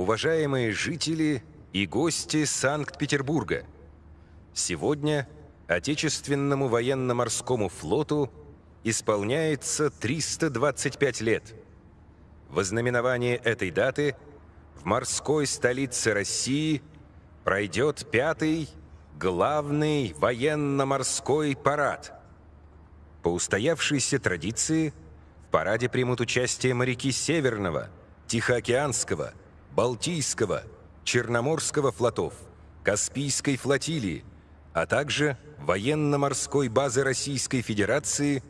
уважаемые жители и гости Санкт-Петербурга! Сегодня Отечественному военно-морскому флоту исполняется 325 лет. В ознаменование этой даты в морской столице России пройдет пятый главный военно-морской парад. По устоявшейся традиции в параде примут участие моряки Северного, Тихоокеанского, Балтийского, Черноморского флотов, Каспийской флотилии, а также военно-морской базы Российской Федерации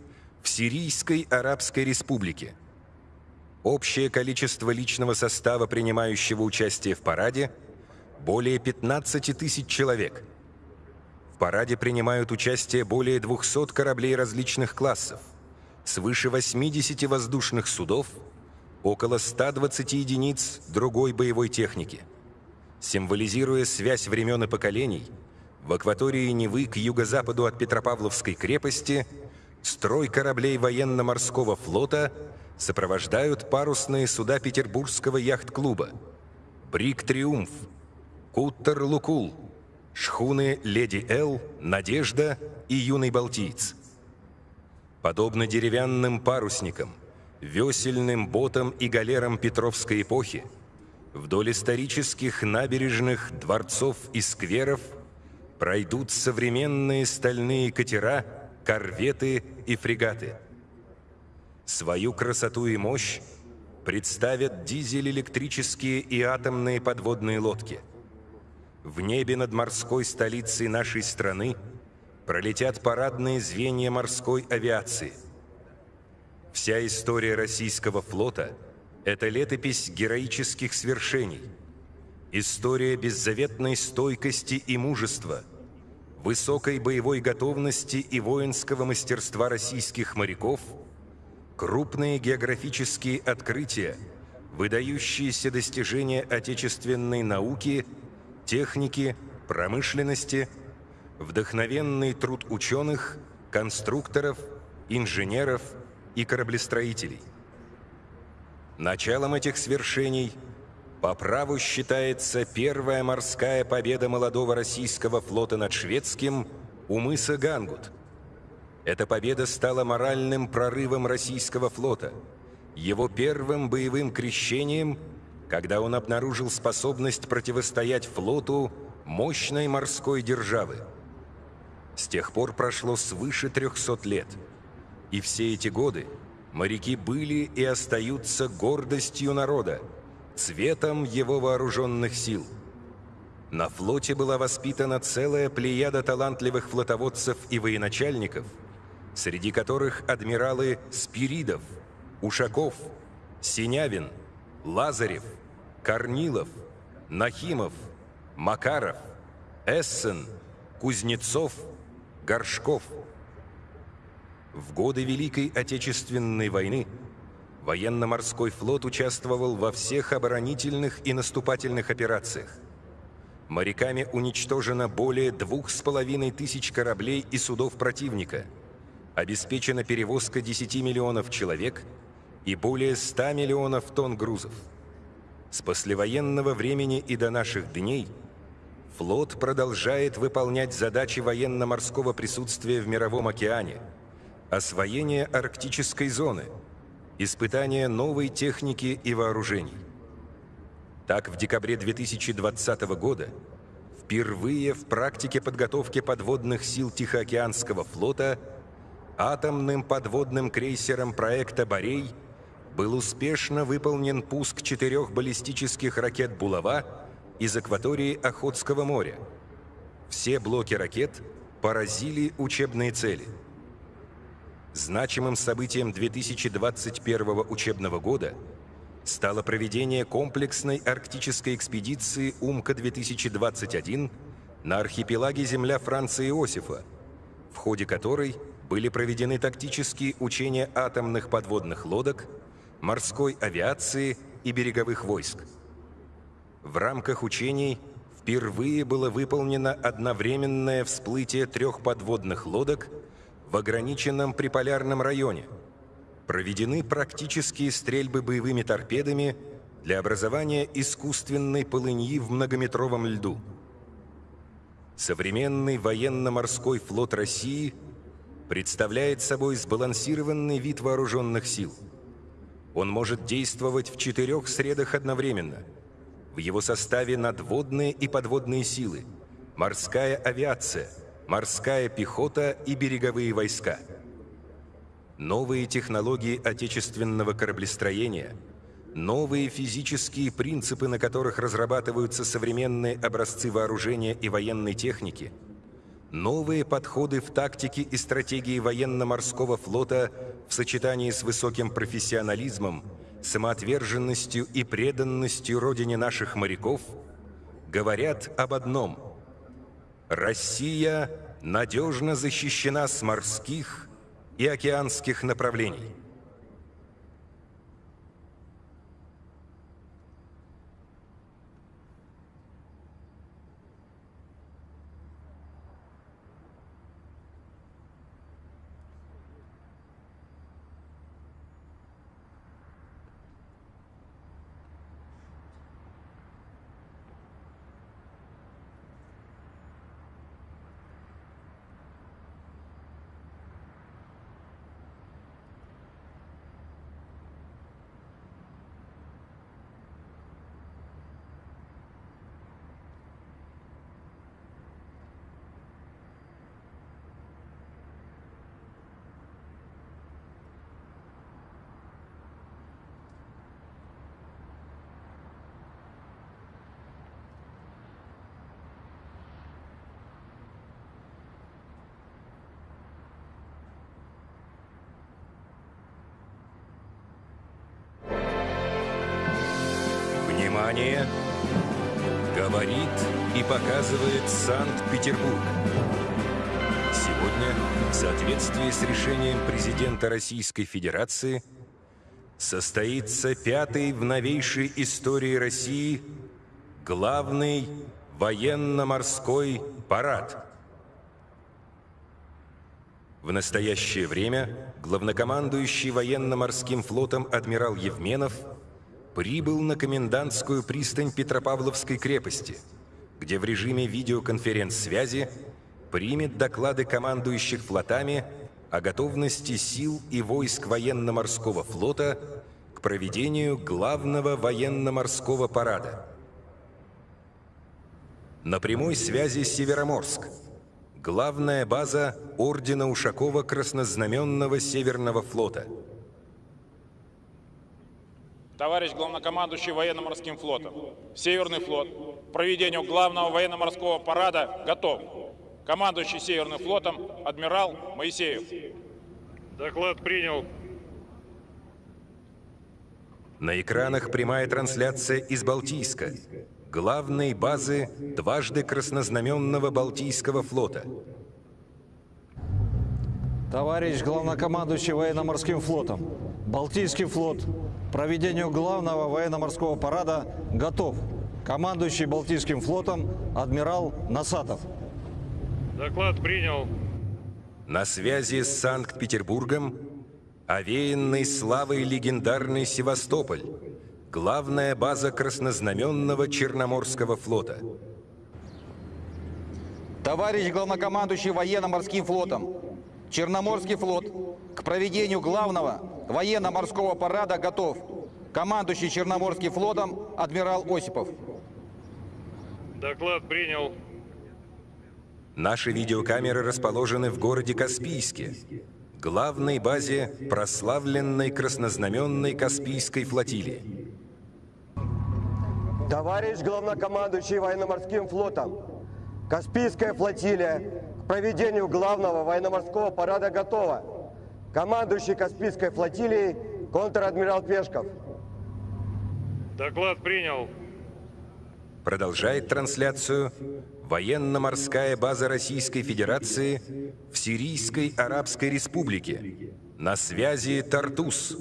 в Сирийской Арабской Республике. Общее количество личного состава, принимающего участие в параде, более 15 тысяч человек. В параде принимают участие более 200 кораблей различных классов, свыше 80 воздушных судов, около 120 единиц другой боевой техники. Символизируя связь времен и поколений, в акватории Невы к юго-западу от Петропавловской крепости строй кораблей военно-морского флота сопровождают парусные суда Петербургского яхт-клуба «Брик Триумф», «Куттер Лукул», шхуны «Леди Эл», «Надежда» и «Юный Балтиец». Подобно деревянным парусникам, весельным ботам и галерам Петровской эпохи, вдоль исторических набережных, дворцов и скверов пройдут современные стальные катера, корветы и фрегаты. Свою красоту и мощь представят дизель-электрические и атомные подводные лодки. В небе над морской столицей нашей страны пролетят парадные звенья морской авиации – Вся история российского флота – это летопись героических свершений, история беззаветной стойкости и мужества, высокой боевой готовности и воинского мастерства российских моряков, крупные географические открытия, выдающиеся достижения отечественной науки, техники, промышленности, вдохновенный труд ученых, конструкторов, инженеров – и кораблестроителей. Началом этих свершений по праву считается первая морская победа молодого российского флота над шведским у мыса Гангут. Эта победа стала моральным прорывом российского флота, его первым боевым крещением, когда он обнаружил способность противостоять флоту мощной морской державы. С тех пор прошло свыше 300 лет – и все эти годы моряки были и остаются гордостью народа, цветом его вооруженных сил. На флоте была воспитана целая плеяда талантливых флотоводцев и военачальников, среди которых адмиралы Спиридов, Ушаков, Синявин, Лазарев, Корнилов, Нахимов, Макаров, Эссен, Кузнецов, Горшков – в годы Великой Отечественной войны военно-морской флот участвовал во всех оборонительных и наступательных операциях. Моряками уничтожено более двух с половиной тысяч кораблей и судов противника, обеспечена перевозка 10 миллионов человек и более 100 миллионов тонн грузов. С послевоенного времени и до наших дней флот продолжает выполнять задачи военно-морского присутствия в Мировом океане – освоение арктической зоны, испытание новой техники и вооружений. Так, в декабре 2020 года впервые в практике подготовки подводных сил Тихоокеанского флота атомным подводным крейсером проекта «Борей» был успешно выполнен пуск четырех баллистических ракет «Булава» из акватории Охотского моря. Все блоки ракет поразили учебные цели – Значимым событием 2021 учебного года стало проведение комплексной арктической экспедиции «Умка-2021» на архипелаге земля Франции Иосифа, в ходе которой были проведены тактические учения атомных подводных лодок, морской авиации и береговых войск. В рамках учений впервые было выполнено одновременное всплытие трех подводных лодок – в ограниченном приполярном районе. Проведены практические стрельбы боевыми торпедами для образования искусственной полыньи в многометровом льду. Современный военно-морской флот России представляет собой сбалансированный вид вооруженных сил. Он может действовать в четырех средах одновременно. В его составе надводные и подводные силы, морская авиация, морская пехота и береговые войска. Новые технологии отечественного кораблестроения – Новые физические принципы, на которых разрабатываются современные образцы вооружения и военной техники, новые подходы в тактике и стратегии военно-морского флота в сочетании с высоким профессионализмом, самоотверженностью и преданностью родине наших моряков говорят об одном – Россия надежно защищена с морских и океанских направлений. Внимание! Говорит и показывает Санкт-Петербург. Сегодня, в соответствии с решением президента Российской Федерации, состоится пятый в новейшей истории России главный военно-морской парад. В настоящее время главнокомандующий военно-морским флотом адмирал Евменов – прибыл на комендантскую пристань Петропавловской крепости, где в режиме видеоконференц-связи примет доклады командующих флотами о готовности сил и войск военно-морского флота к проведению главного военно-морского парада. На прямой связи Североморск, главная база Ордена Ушакова Краснознаменного Северного флота – товарищ главнокомандующий военно-морским флотом. Северный флот к проведению главного военно-морского парада готов. Командующий Северным флотом адмирал Моисеев. Доклад принял. На экранах прямая трансляция из Балтийска, главной базы дважды краснознаменного Балтийского флота. Товарищ главнокомандующий военно-морским флотом, Балтийский флот проведению главного военно-морского парада готов. Командующий Балтийским флотом адмирал Насатов. Доклад принял. На связи с Санкт-Петербургом овеянный славой легендарный Севастополь, главная база краснознаменного Черноморского флота. Товарищ главнокомандующий военно-морским флотом, Черноморский флот к проведению главного военно-морского парада готов. Командующий Черноморским флотом адмирал Осипов. Доклад принял. Наши видеокамеры расположены в городе Каспийске, главной базе прославленной краснознаменной Каспийской флотилии. Товарищ главнокомандующий военно-морским флотом, Каспийская флотилия к проведению главного военно-морского парада готова. Командующий Каспийской флотилией контр-адмирал Пешков. Доклад принял. Продолжает трансляцию военно-морская база Российской Федерации в Сирийской Арабской Республике. На связи Тартус.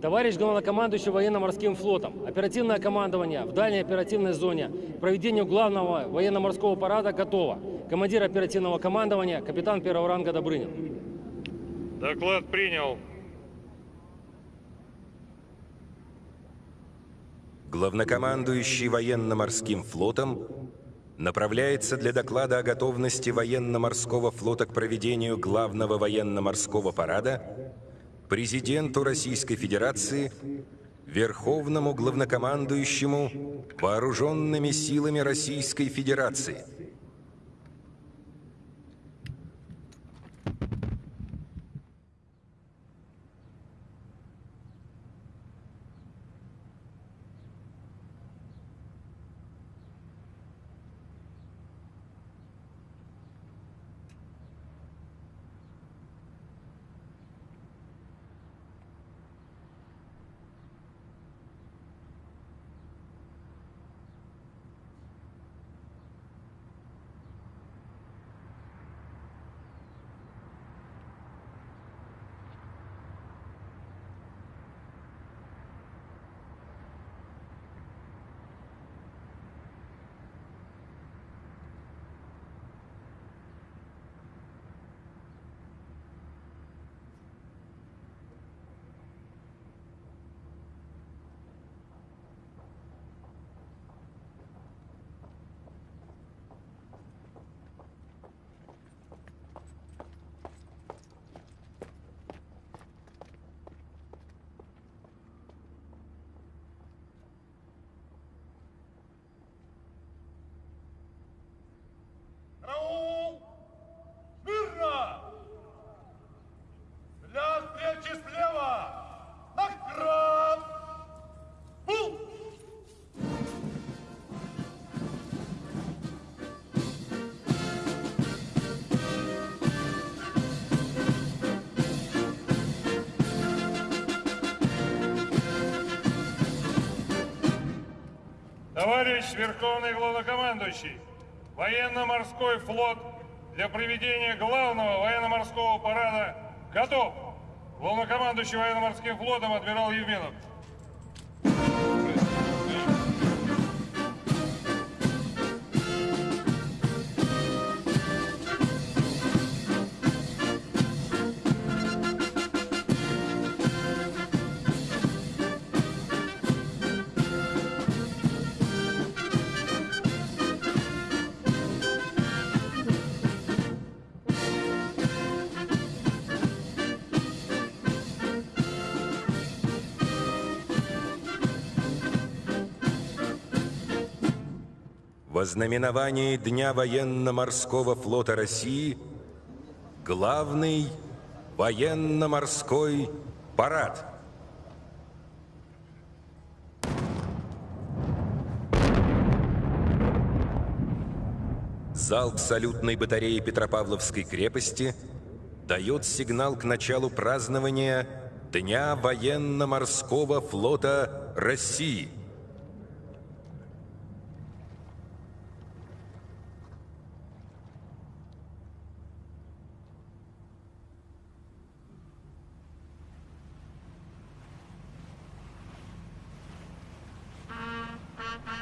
Товарищ главнокомандующий военно-морским флотом, оперативное командование в дальней оперативной зоне проведению главного военно-морского парада готово. Командир оперативного командования, капитан первого ранга Добрынин. Доклад принял. главнокомандующий военно-морским флотом направляется для доклада о готовности военно-морского флота к проведению главного военно-морского парада президенту Российской Федерации, Верховному главнокомандующему Вооруженными силами Российской Федерации – Товарищ Верховный Главнокомандующий, военно-морской флот для проведения главного военно-морского парада готов. Главнокомандующий военно-морским флотом адмирал Евменов. Во знаменовании Дня военно-морского флота России главный военно-морской парад. Залп салютной батареи Петропавловской крепости дает сигнал к началу празднования Дня военно-морского флота России –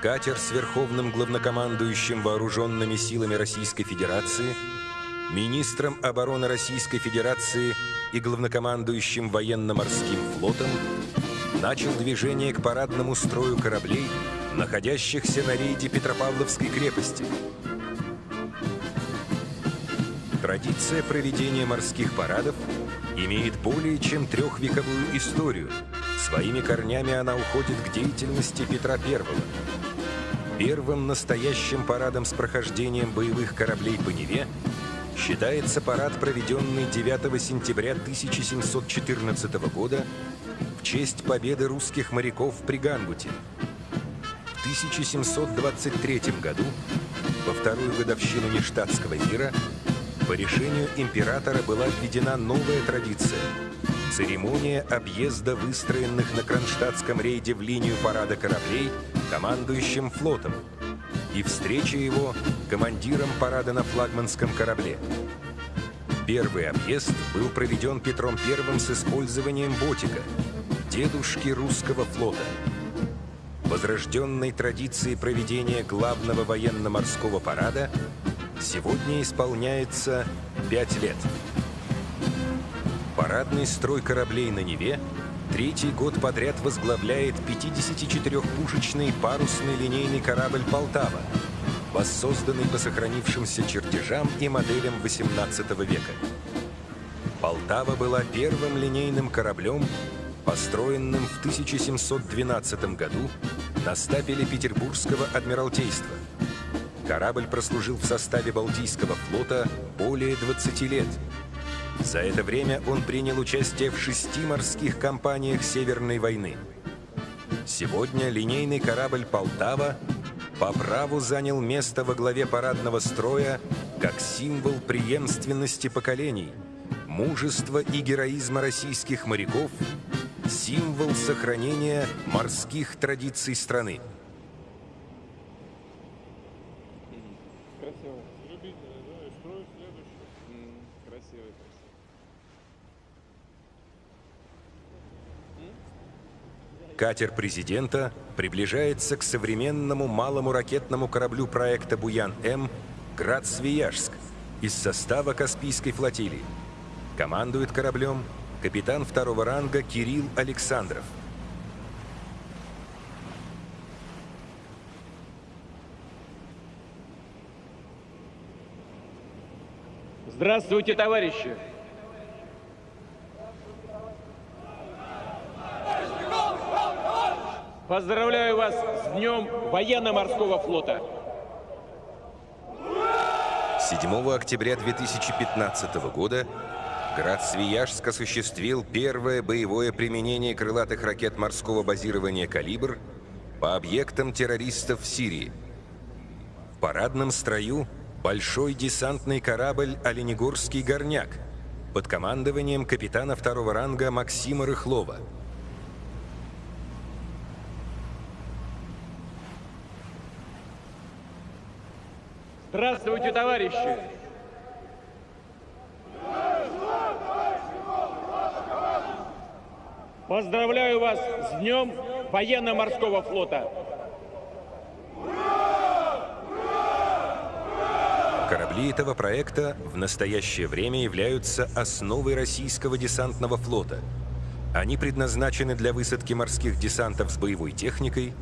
Катер с верховным главнокомандующим вооруженными силами Российской Федерации, министром обороны Российской Федерации и главнокомандующим военно-морским флотом начал движение к парадному строю кораблей, находящихся на рейде Петропавловской крепости. Традиция проведения морских парадов имеет более чем трехвековую историю. Своими корнями она уходит к деятельности Петра I. Первым настоящим парадом с прохождением боевых кораблей по Неве считается парад, проведенный 9 сентября 1714 года в честь победы русских моряков при Гангуте. В 1723 году, во вторую годовщину Нештатского мира, по решению императора была введена новая традиция – церемония объезда выстроенных на Кронштадтском рейде в линию парада кораблей – командующим флотом, и встреча его командиром парада на флагманском корабле. Первый объезд был проведен Петром I с использованием ботика, дедушки русского флота. Возрожденной традиции проведения главного военно-морского парада сегодня исполняется пять лет. Парадный строй кораблей на Неве третий год подряд возглавляет 54-пушечный парусный линейный корабль «Полтава», воссозданный по сохранившимся чертежам и моделям XVIII века. «Полтава» была первым линейным кораблем, построенным в 1712 году на стапеле Петербургского Адмиралтейства. Корабль прослужил в составе Балтийского флота более 20 лет – за это время он принял участие в шести морских кампаниях Северной войны. Сегодня линейный корабль «Полтава» по праву занял место во главе парадного строя как символ преемственности поколений, мужества и героизма российских моряков, символ сохранения морских традиций страны. Катер президента приближается к современному малому ракетному кораблю проекта «Буян-М» «Град-Свияжск» из состава Каспийской флотилии. Командует кораблем капитан второго ранга Кирилл Александров. Здравствуйте, товарищи! Поздравляю вас с Днем Военно-Морского флота! 7 октября 2015 года Град Свияжск осуществил первое боевое применение крылатых ракет морского базирования «Калибр» по объектам террористов в Сирии. В парадном строю большой десантный корабль «Оленегорский горняк» под командованием капитана второго ранга Максима Рыхлова – Здравствуйте, товарищи! Поздравляю вас с Днем Военно-Морского флота! Корабли этого проекта в настоящее время являются основой российского десантного флота. Они предназначены для высадки морских десантов с боевой техникой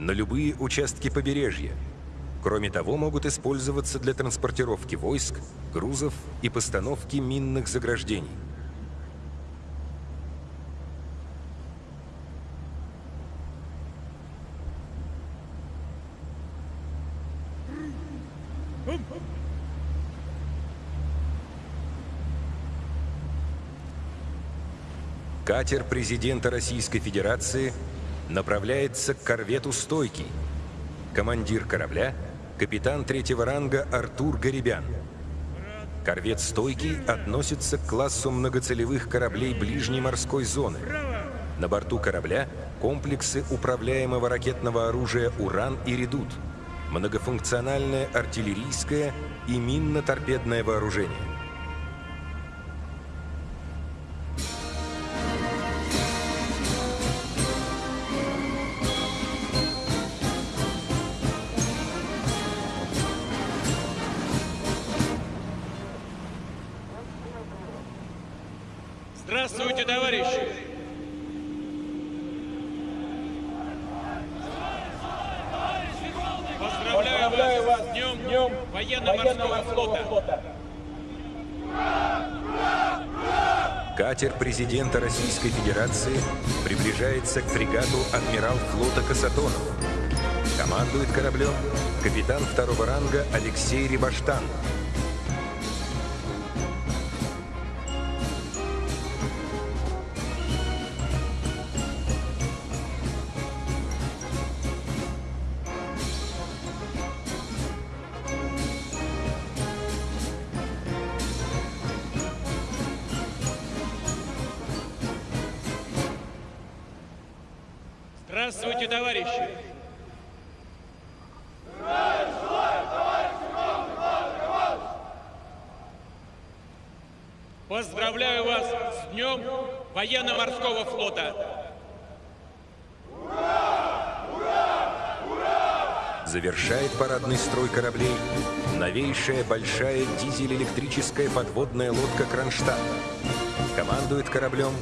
на любые участки побережья – Кроме того, могут использоваться для транспортировки войск, грузов и постановки минных заграждений. Катер президента Российской Федерации направляется к корвету «Стойкий», командир корабля – капитан третьего ранга Артур Гарибян. Корвет «Стойкий» относится к классу многоцелевых кораблей ближней морской зоны. На борту корабля комплексы управляемого ракетного оружия «Уран» и «Редут», многофункциональное артиллерийское и минно-торпедное вооружение. Адмирал флота Касатонов. Командует кораблем капитан второго ранга Алексей Рибаштан. Завершает парадный строй кораблей новейшая большая дизель-электрическая подводная лодка «Кронштадт». Командует кораблем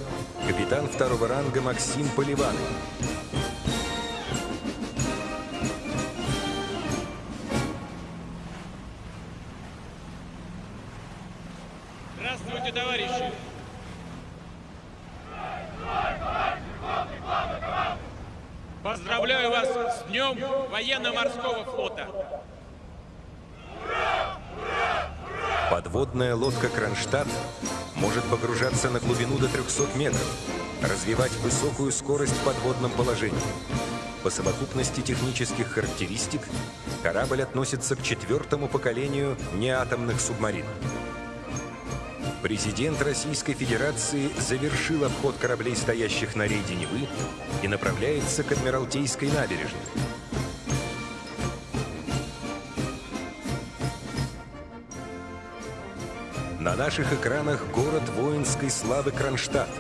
капитан второго ранга Максим Поливанов. Военно-Морского флота! Подводная лодка «Кронштадт» может погружаться на глубину до 300 метров, развивать высокую скорость в подводном положении. По совокупности технических характеристик корабль относится к четвертому поколению неатомных субмарин. Президент Российской Федерации завершил обход кораблей, стоящих на рейде Невы, и направляется к Адмиралтейской набережной. На наших экранах город воинской славы Кронштадт.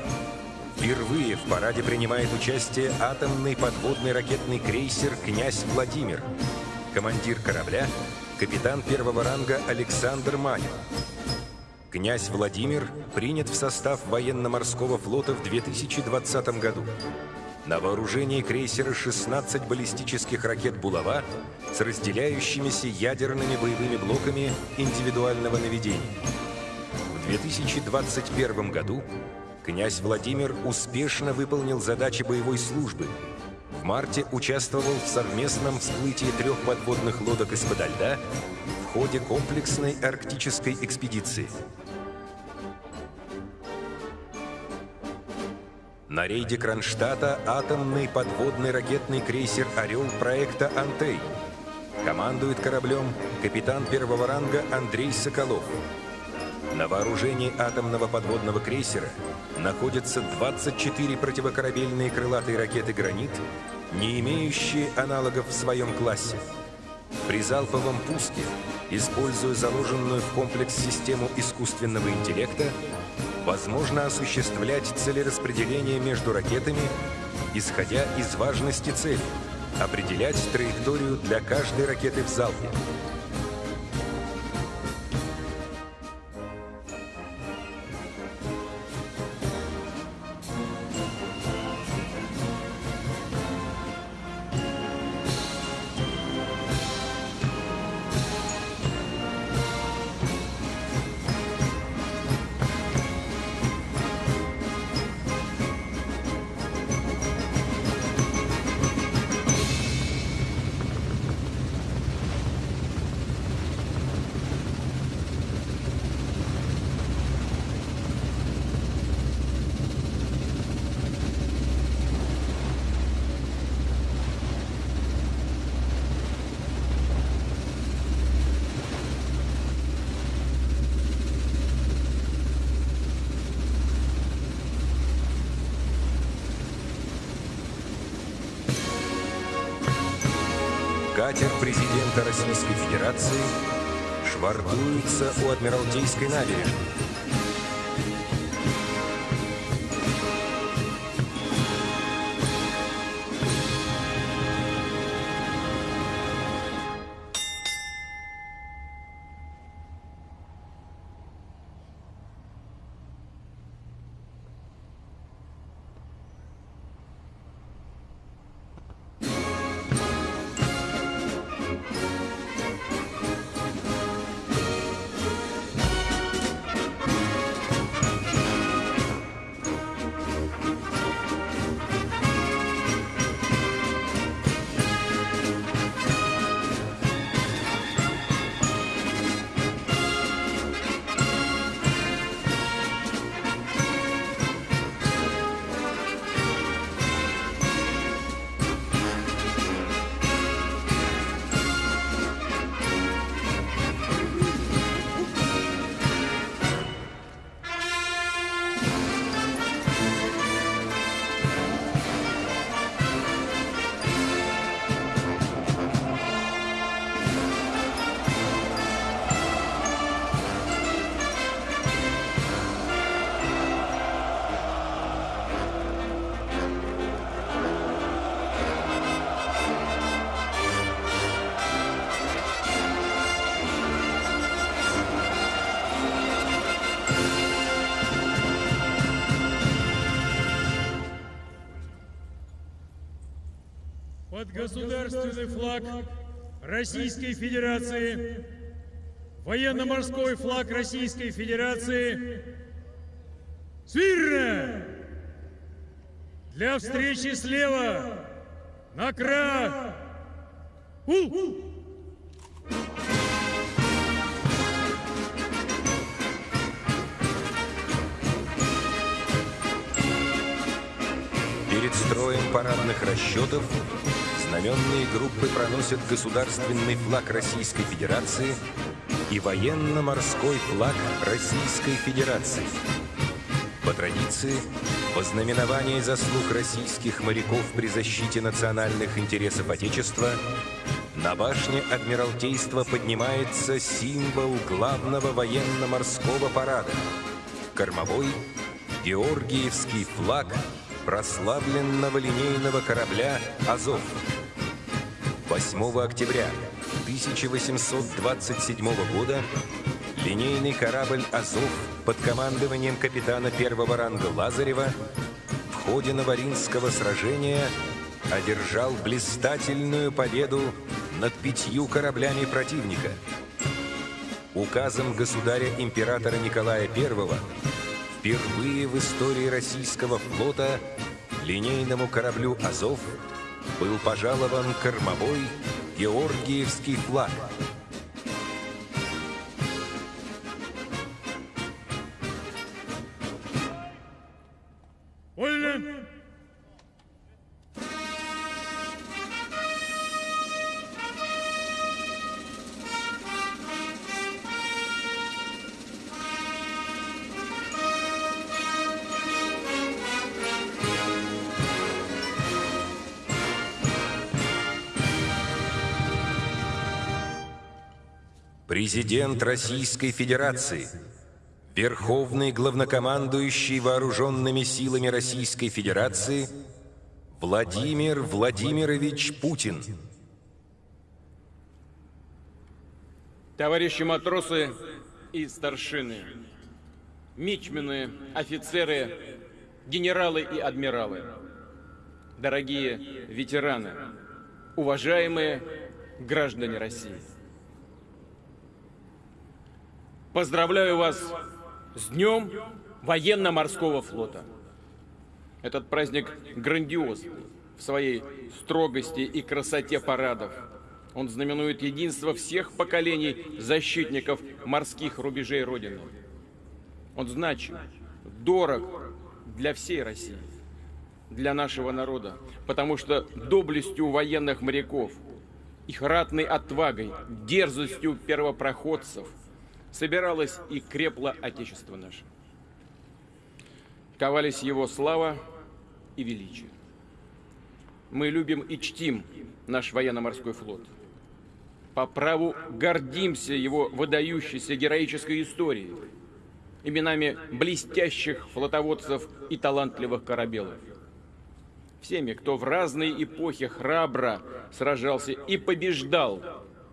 Впервые в параде принимает участие атомный подводный ракетный крейсер «Князь Владимир». Командир корабля – капитан первого ранга Александр Манин. Князь Владимир принят в состав военно-морского флота в 2020 году. На вооружении крейсера 16 баллистических ракет «Булава» с разделяющимися ядерными боевыми блоками индивидуального наведения. В 2021 году князь Владимир успешно выполнил задачи боевой службы. В марте участвовал в совместном всплытии трех подводных лодок из-под льда в ходе комплексной арктической экспедиции. На рейде Кронштадта атомный подводный ракетный крейсер «Орел» проекта «Антей». Командует кораблем капитан первого ранга Андрей Соколов. На вооружении атомного подводного крейсера находятся 24 противокорабельные крылатые ракеты «Гранит», не имеющие аналогов в своем классе. При залповом пуске, используя заложенную в комплекс систему искусственного интеллекта, возможно осуществлять целераспределение между ракетами, исходя из важности цели, определять траекторию для каждой ракеты в залпе, Катер президента Российской Федерации швартуется у Адмиралтейской набережной. Государственный флаг Российской Федерации, военно-морской флаг Российской Федерации, Свирно! Для встречи слева! На кра! У! Перед строем парадных расчетов знаменные группы проносят государственный флаг Российской Федерации и военно-морской флаг Российской Федерации. По традиции, во знаменование заслуг российских моряков при защите национальных интересов Отечества на башне Адмиралтейства поднимается символ главного военно-морского парада – кормовой Георгиевский флаг прославленного линейного корабля «Азов». 8 октября 1827 года линейный корабль «Азов» под командованием капитана первого ранга Лазарева в ходе Новоринского сражения одержал блистательную победу над пятью кораблями противника. Указом государя-императора Николая I впервые в истории российского флота линейному кораблю «Азов» был пожалован кормовой Георгиевский флаг. Президент Российской Федерации, Верховный главнокомандующий вооруженными силами Российской Федерации Владимир Владимирович Путин. Товарищи матросы и старшины, мичмены, офицеры, генералы и адмиралы, дорогие ветераны, уважаемые граждане России. Поздравляю вас с Днем Военно-Морского Флота. Этот праздник грандиозный в своей строгости и красоте парадов. Он знаменует единство всех поколений защитников морских рубежей Родины. Он значим, дорог для всей России, для нашего народа, потому что доблестью военных моряков, их ратной отвагой, дерзостью первопроходцев – собиралось и крепло Отечество наше. Ковались его слава и величие. Мы любим и чтим наш военно-морской флот. По праву гордимся его выдающейся героической историей, именами блестящих флотоводцев и талантливых корабелов. Всеми, кто в разные эпохи храбро сражался и побеждал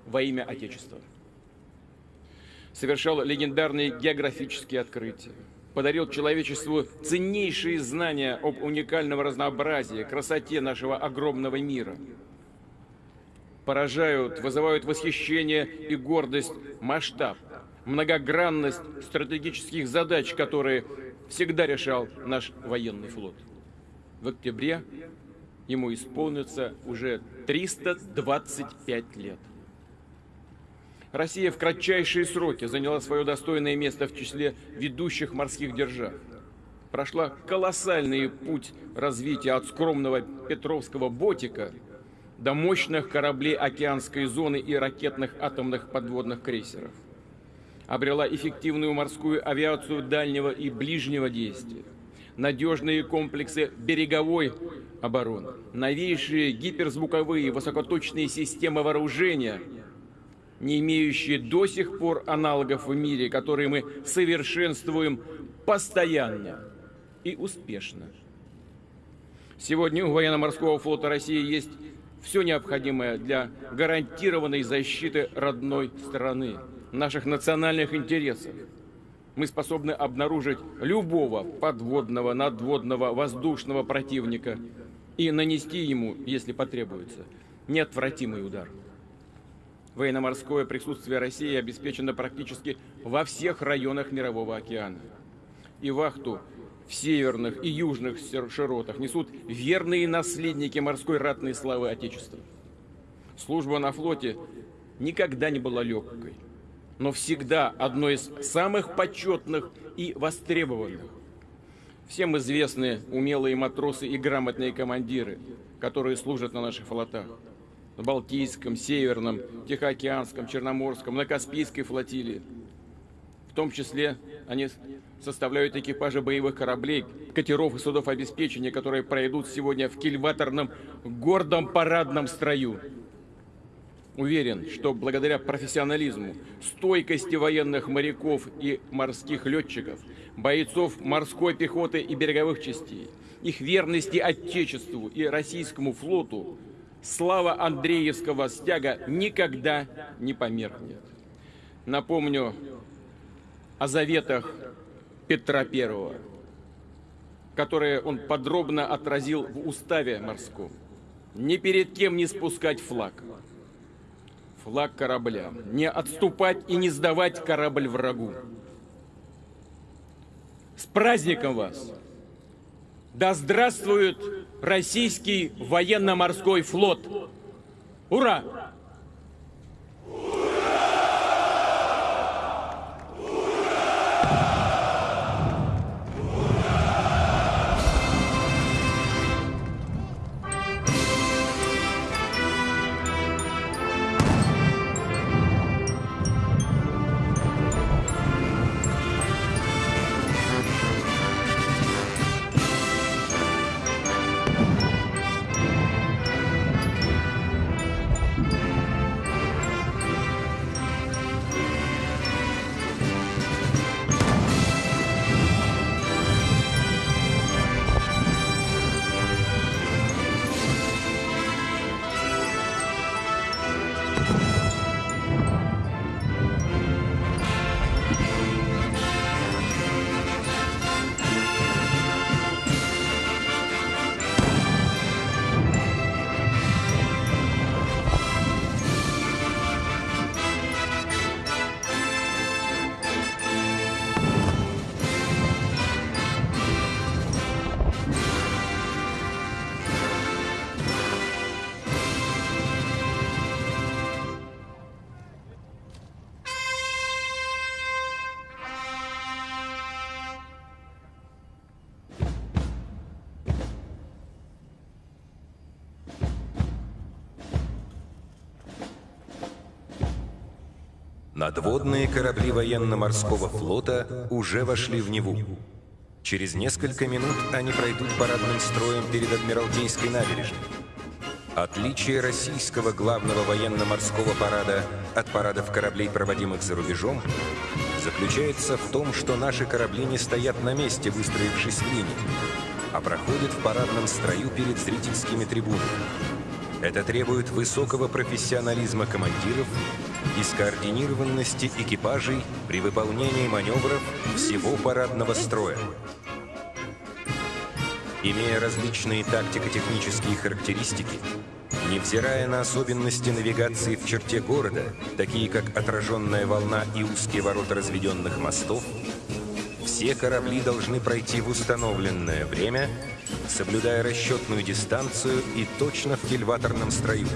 во имя Отечества совершал легендарные географические открытия, подарил человечеству ценнейшие знания об уникальном разнообразии, красоте нашего огромного мира. Поражают, вызывают восхищение и гордость масштаб, многогранность стратегических задач, которые всегда решал наш военный флот. В октябре ему исполнится уже 325 лет. Россия в кратчайшие сроки заняла свое достойное место в числе ведущих морских держав. Прошла колоссальный путь развития от скромного Петровского ботика до мощных кораблей океанской зоны и ракетных атомных подводных крейсеров. Обрела эффективную морскую авиацию дальнего и ближнего действия, надежные комплексы береговой обороны, новейшие гиперзвуковые высокоточные системы вооружения – не имеющие до сих пор аналогов в мире, которые мы совершенствуем постоянно и успешно. Сегодня у военно-морского флота России есть все необходимое для гарантированной защиты родной страны, наших национальных интересов. Мы способны обнаружить любого подводного, надводного, воздушного противника и нанести ему, если потребуется, неотвратимый удар. Военно-морское присутствие России обеспечено практически во всех районах Мирового океана. И вахту в северных и южных широтах несут верные наследники морской ратной славы Отечества. Служба на флоте никогда не была легкой, но всегда одной из самых почетных и востребованных. Всем известны умелые матросы и грамотные командиры, которые служат на наших флотах. На Балтийском, Северном, Тихоокеанском, Черноморском, на Каспийской флотилии. В том числе они составляют экипажи боевых кораблей, катеров и судов обеспечения, которые пройдут сегодня в кильваторном гордом парадном строю. Уверен, что благодаря профессионализму, стойкости военных моряков и морских летчиков, бойцов морской пехоты и береговых частей, их верности Отечеству и российскому флоту, слава Андреевского стяга никогда не померкнет. Напомню о заветах Петра I, которые он подробно отразил в уставе морском. Ни перед кем не спускать флаг. Флаг корабля. Не отступать и не сдавать корабль врагу. С праздником вас! Да здравствует российский военно-морской флот! Ура! Надводные корабли военно-морского флота уже вошли в Неву. Через несколько минут они пройдут парадным строем перед Адмиралтейской набережной. Отличие российского главного военно-морского парада от парадов кораблей, проводимых за рубежом, заключается в том, что наши корабли не стоят на месте, выстроившись в линии, а проходят в парадном строю перед зрительскими трибунами. Это требует высокого профессионализма командиров и скоординированности экипажей при выполнении маневров всего парадного строя. Имея различные тактико-технические характеристики, невзирая на особенности навигации в черте города, такие как отраженная волна и узкие ворота разведенных мостов, все корабли должны пройти в установленное время, соблюдая расчетную дистанцию и точно в кильваторном строю.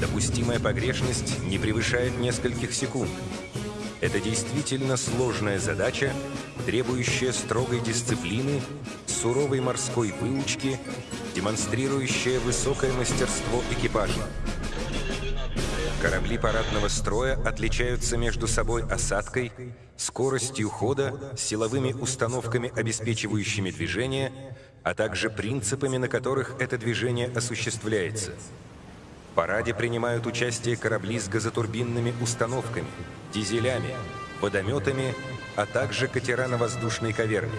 Допустимая погрешность не превышает нескольких секунд. Это действительно сложная задача, требующая строгой дисциплины, суровой морской выучки, демонстрирующая высокое мастерство экипажа. Корабли парадного строя отличаются между собой осадкой, скоростью хода, силовыми установками, обеспечивающими движение, а также принципами, на которых это движение осуществляется – в параде принимают участие корабли с газотурбинными установками, дизелями, водометами, а также катера на воздушной каверне.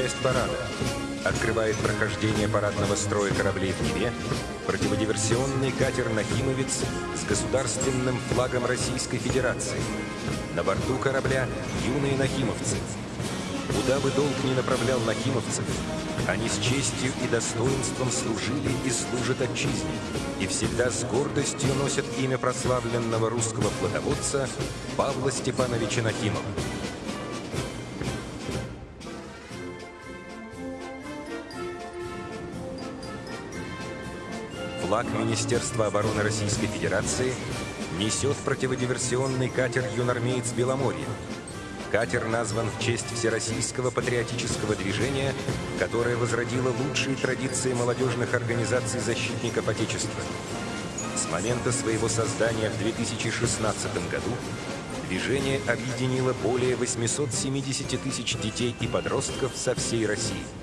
Часть парада. Открывает прохождение парадного строя кораблей в Неве противодиверсионный катер «Нахимовец» с государственным флагом Российской Федерации. На борту корабля юные нахимовцы. Куда бы долг ни направлял нахимовцев, они с честью и достоинством служили и служат отчизне, и всегда с гордостью носят имя прославленного русского флотоводца Павла Степановича Нахимова. Флаг Министерства обороны Российской Федерации несет противодиверсионный катер «Юнармеец Беломорье», Катер назван в честь Всероссийского патриотического движения, которое возродило лучшие традиции молодежных организаций защитников Отечества. С момента своего создания в 2016 году движение объединило более 870 тысяч детей и подростков со всей России.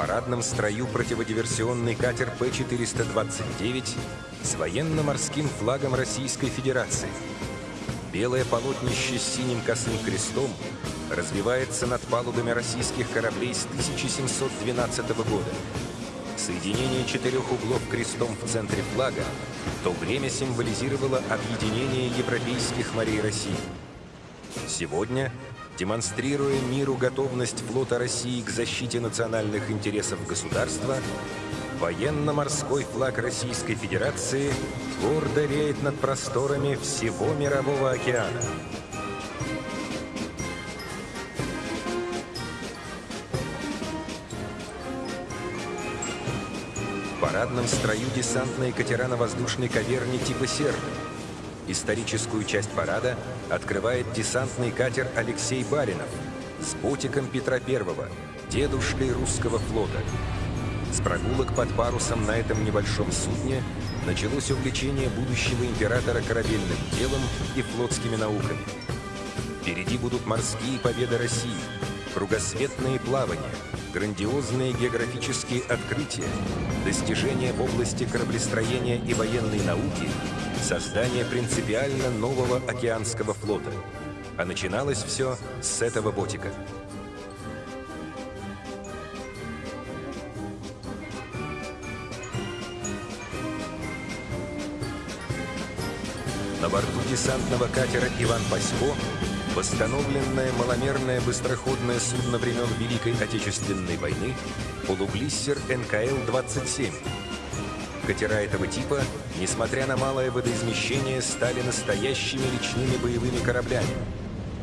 Парадном строю противодиверсионный катер П-429 с военно-морским флагом Российской Федерации. Белое полотнище с синим косым крестом развивается над палубами российских кораблей с 1712 года. Соединение четырех углов крестом в центре флага в то время символизировало объединение европейских морей России. Сегодня демонстрируя миру готовность флота России к защите национальных интересов государства, военно-морской флаг Российской Федерации гордо реет над просторами всего Мирового океана. В парадном строю десантные катера на воздушной каверне типа «Серна», Историческую часть парада открывает десантный катер Алексей Баринов с ботиком Петра I, дедушкой русского флота. С прогулок под парусом на этом небольшом судне началось увлечение будущего императора корабельным делом и флотскими науками. Впереди будут морские победы России, кругосветные плавания, грандиозные географические открытия, достижения в области кораблестроения и военной науки создание принципиально нового океанского флота. А начиналось все с этого ботика. На борту десантного катера «Иван Пасько» восстановленное маломерное быстроходное судно времен Великой Отечественной войны полуглиссер НКЛ-27 Катера этого типа, несмотря на малое водоизмещение, стали настоящими речными боевыми кораблями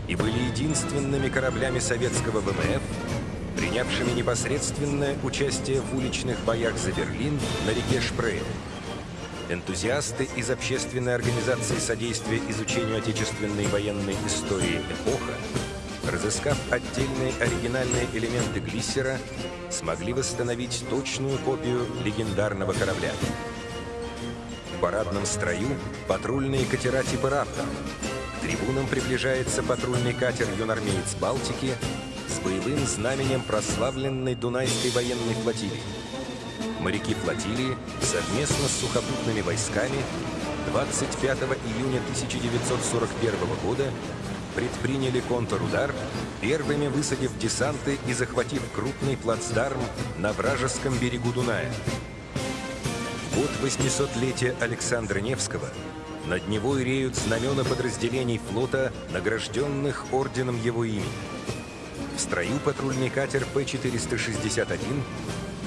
и были единственными кораблями советского ВМФ, принявшими непосредственное участие в уличных боях за Берлин на реке Шпрее. Энтузиасты из общественной организации содействия изучению отечественной военной истории «Эпоха» разыскав отдельные оригинальные элементы глиссера, смогли восстановить точную копию легендарного корабля. В парадном строю патрульные катера типа «Раптор». К трибунам приближается патрульный катер «Юнармеец Балтики» с боевым знаменем прославленной Дунайской военной флотилии. Моряки флотилии совместно с сухопутными войсками 25 июня 1941 года предприняли контрудар, первыми высадив десанты и захватив крупный плацдарм на вражеском берегу Дуная. В год 800-летия Александра Невского над него реют знамена подразделений флота, награжденных орденом его имени. В строю патрульный катер П-461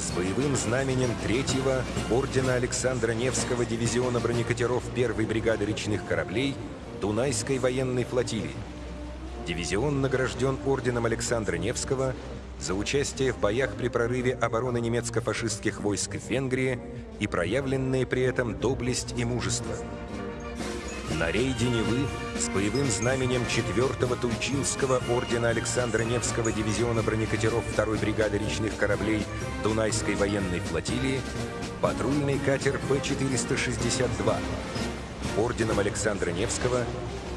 с боевым знаменем третьего ордена Александра Невского дивизиона бронекатеров первой бригады речных кораблей Дунайской военной флотилии. Дивизион награжден орденом Александра Невского за участие в боях при прорыве обороны немецко-фашистских войск в Венгрии и проявленные при этом доблесть и мужество. На рейде Невы с боевым знаменем 4-го Тульчинского ордена Александра Невского дивизиона бронекатеров 2-й бригады речных кораблей Дунайской военной флотилии патрульный катер П-462 орденом Александра Невского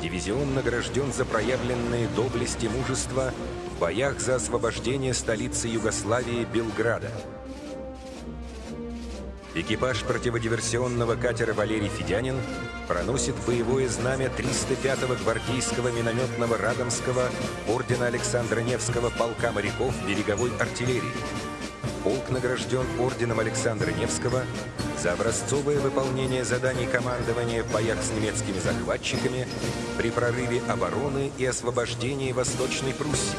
Дивизион награжден за проявленные доблесть и мужество в боях за освобождение столицы Югославии Белграда. Экипаж противодиверсионного катера «Валерий Федянин» проносит боевое знамя 305-го гвардейского минометного Радомского ордена Александра Невского полка моряков береговой артиллерии. Полк награжден орденом Александра Невского за образцовое выполнение заданий командования в боях с немецкими захватчиками при прорыве обороны и освобождении Восточной Пруссии.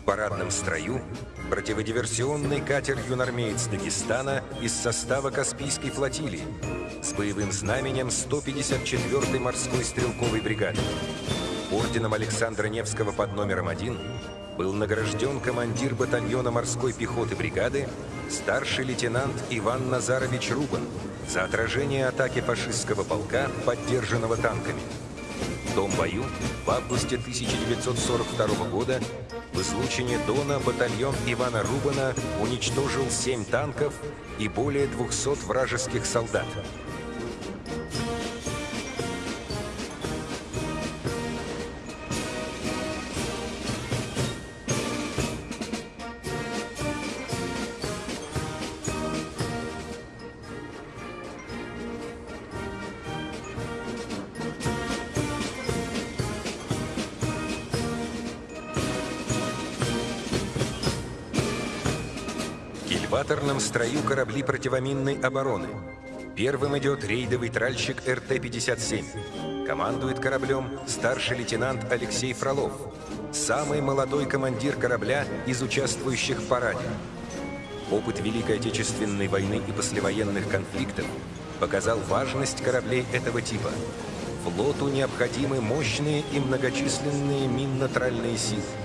В парадном строю противодиверсионный катер «Юнармеец Дагестана» из состава Каспийской флотилии с боевым знаменем 154-й морской стрелковой бригады. Орденом Александра Невского под номером один был награжден командир батальона морской пехоты бригады старший лейтенант Иван Назарович Рубан за отражение атаки фашистского полка, поддержанного танками. В том бою в августе 1942 года в Дона батальон Ивана Рубана уничтожил 7 танков и более 200 вражеских солдат. Строю корабли противоминной обороны. Первым идет рейдовый тральщик РТ-57. Командует кораблем старший лейтенант Алексей Фролов, самый молодой командир корабля из участвующих в параде. Опыт Великой Отечественной войны и послевоенных конфликтов показал важность кораблей этого типа. Флоту необходимы мощные и многочисленные минно-тральные силы.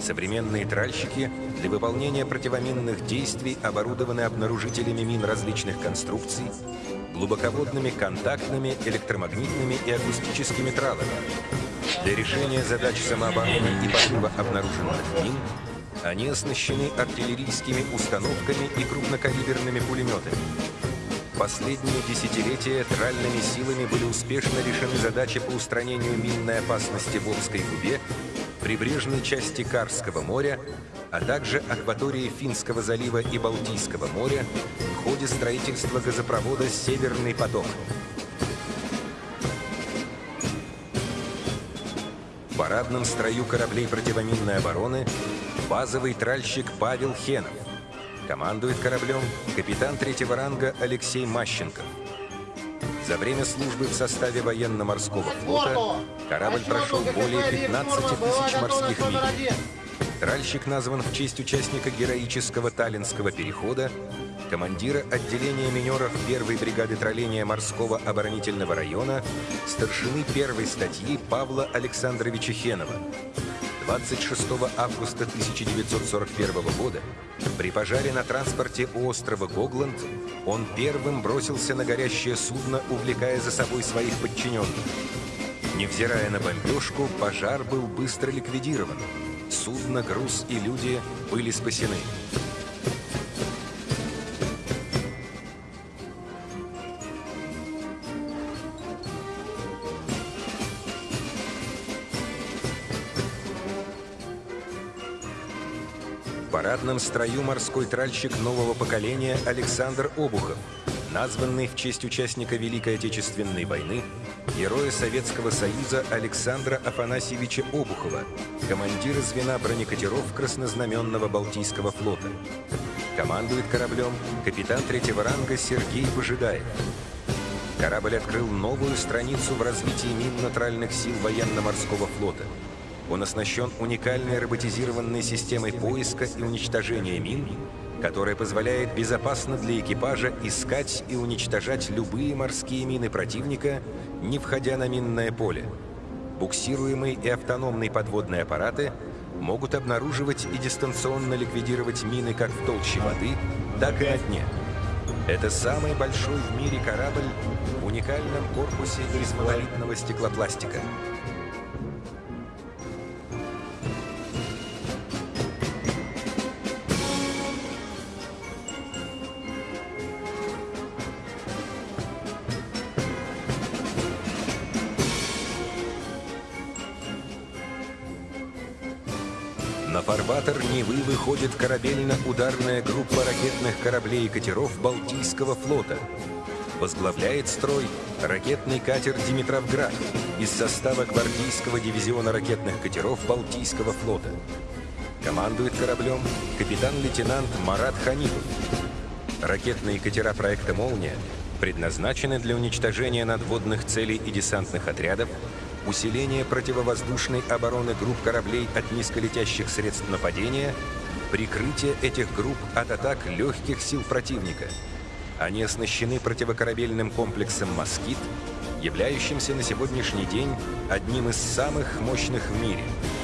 Современные тральщики для выполнения противоминных действий оборудованы обнаружителями мин различных конструкций, глубоководными контактными, электромагнитными и акустическими тралами. Для решения задач самообороны и подрыва обнаруженных мин они оснащены артиллерийскими установками и крупнокалиберными пулеметами. Последние десятилетия тральными силами были успешно решены задачи по устранению минной опасности в Обской губе прибрежной части Карского моря, а также акватории Финского залива и Балтийского моря в ходе строительства газопровода «Северный поток». В парадном строю кораблей противоминной обороны базовый тральщик Павел Хенов. Командует кораблем капитан третьего ранга Алексей Мащенков. За время службы в составе военно-морского флота корабль прошел более 15 тысяч морских миль. Тральщик назван в честь участника героического Таллинского перехода, командира отделения минеров первой бригады тролления морского оборонительного района, старшины первой статьи Павла Александровича Хенова. 26 августа 1941 года при пожаре на транспорте у острова Гогланд он первым бросился на горящее судно, увлекая за собой своих подчиненных. Невзирая на бомбежку, пожар был быстро ликвидирован. Судно, груз и люди были спасены. В парадном строю морской тральщик нового поколения Александр Обухов, названный в честь участника Великой Отечественной войны, героя Советского Союза Александра Афанасьевича Обухова, командира звена бронекатеров Краснознаменного Балтийского флота. Командует кораблем капитан третьего ранга Сергей Выжидаев. Корабль открыл новую страницу в развитии минно-тральных сил военно-морского флота. Он оснащен уникальной роботизированной системой поиска и уничтожения мин, которая позволяет безопасно для экипажа искать и уничтожать любые морские мины противника, не входя на минное поле. Буксируемые и автономные подводные аппараты могут обнаруживать и дистанционно ликвидировать мины как в толще воды, так и на дне. Это самый большой в мире корабль в уникальном корпусе из монолитного стеклопластика. Невы выходит корабельно-ударная группа ракетных кораблей и катеров Балтийского флота. Возглавляет строй ракетный катер «Димитровград» из состава гвардейского дивизиона ракетных катеров Балтийского флота. Командует кораблем капитан-лейтенант Марат Ханипов. Ракетные катера проекта «Молния» предназначены для уничтожения надводных целей и десантных отрядов, усиления противовоздушной обороны групп кораблей от низколетящих средств нападения, прикрытие этих групп от атак легких сил противника. Они оснащены противокорабельным комплексом «Москит», являющимся на сегодняшний день одним из самых мощных в мире –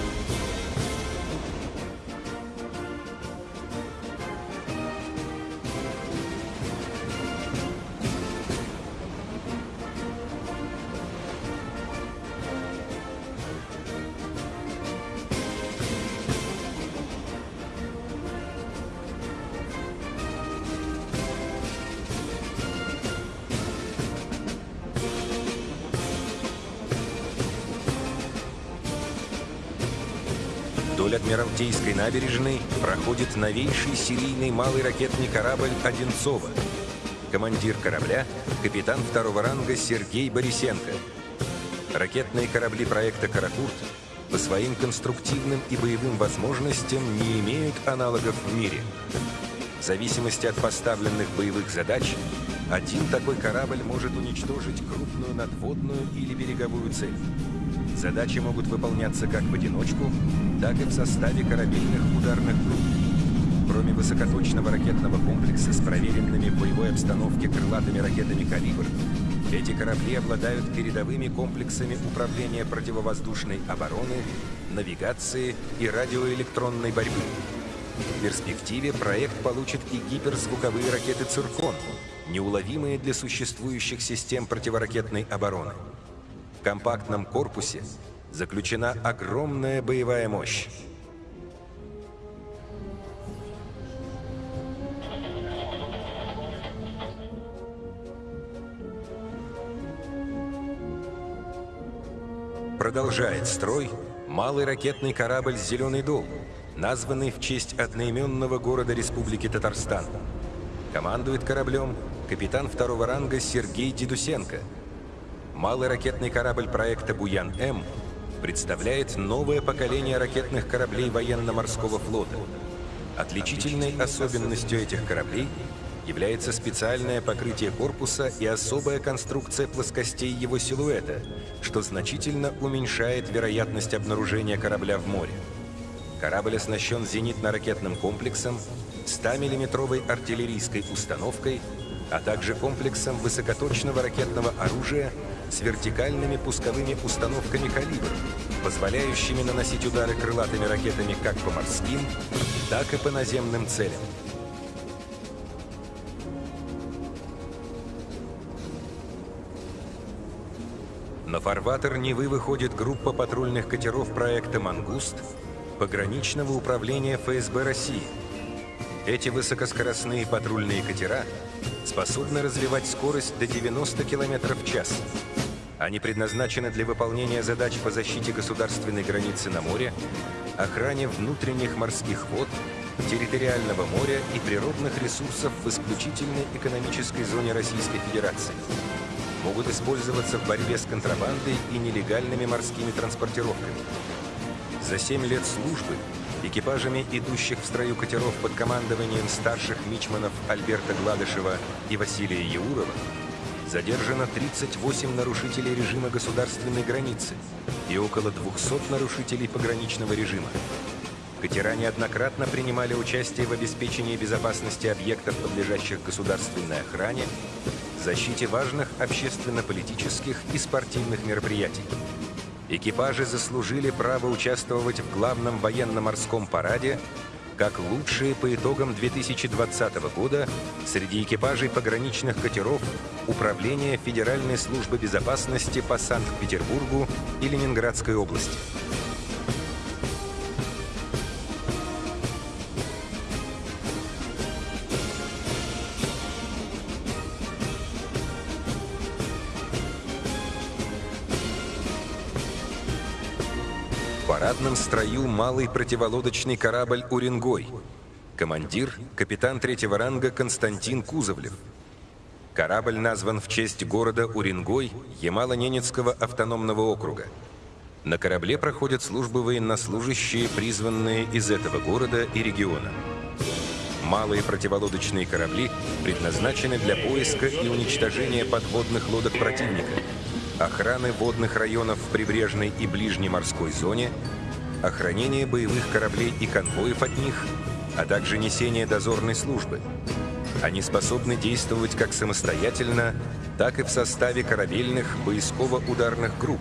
Вдоль Адмиралтейской набережной проходит новейший серийный малый ракетный корабль «Одинцова». Командир корабля – капитан второго ранга Сергей Борисенко. Ракетные корабли проекта «Каракурт» по своим конструктивным и боевым возможностям не имеют аналогов в мире. В зависимости от поставленных боевых задач, один такой корабль может уничтожить крупную надводную или береговую цель. Задачи могут выполняться как в одиночку, так и в составе корабельных ударных групп. Кроме высокоточного ракетного комплекса с проверенными в боевой обстановке крылатыми ракетами «Калибр», эти корабли обладают передовыми комплексами управления противовоздушной обороны, навигации и радиоэлектронной борьбы. В перспективе проект получит и гиперзвуковые ракеты «Циркон», неуловимые для существующих систем противоракетной обороны компактном корпусе заключена огромная боевая мощь. Продолжает строй малый ракетный корабль «Зеленый дол», названный в честь одноименного города Республики Татарстан. Командует кораблем капитан второго ранга Сергей Дедусенко – малый ракетный корабль проекта «Буян-М» представляет новое поколение ракетных кораблей военно-морского флота. Отличительной особенностью этих кораблей является специальное покрытие корпуса и особая конструкция плоскостей его силуэта, что значительно уменьшает вероятность обнаружения корабля в море. Корабль оснащен зенитно-ракетным комплексом, 100-миллиметровой артиллерийской установкой, а также комплексом высокоточного ракетного оружия с вертикальными пусковыми установками «Калибр», позволяющими наносить удары крылатыми ракетами как по морским, так и по наземным целям. На фарватер Невы выходит группа патрульных катеров проекта «Мангуст» пограничного управления ФСБ России. Эти высокоскоростные патрульные катера способны развивать скорость до 90 км в час, они предназначены для выполнения задач по защите государственной границы на море, охране внутренних морских вод, территориального моря и природных ресурсов в исключительной экономической зоне Российской Федерации. Могут использоваться в борьбе с контрабандой и нелегальными морскими транспортировками. За 7 лет службы экипажами идущих в строю катеров под командованием старших мичманов Альберта Гладышева и Василия Яурова задержано 38 нарушителей режима государственной границы и около 200 нарушителей пограничного режима. Катера неоднократно принимали участие в обеспечении безопасности объектов, подлежащих государственной охране, защите важных общественно-политических и спортивных мероприятий. Экипажи заслужили право участвовать в главном военно-морском параде как лучшие по итогам 2020 года среди экипажей пограничных катеров Управления Федеральной службы безопасности по Санкт-Петербургу и Ленинградской области. Парадном строю малый противолодочный корабль «Уренгой». Командир – капитан третьего ранга Константин Кузовлев. Корабль назван в честь города Уренгой Ямало-Ненецкого автономного округа. На корабле проходят службы военнослужащие, призванные из этого города и региона. Малые противолодочные корабли предназначены для поиска и уничтожения подводных лодок противника, охраны водных районов в прибрежной и ближней морской зоне, охранения боевых кораблей и конвоев от них, а также несения дозорной службы. Они способны действовать как самостоятельно, так и в составе корабельных поисково-ударных групп,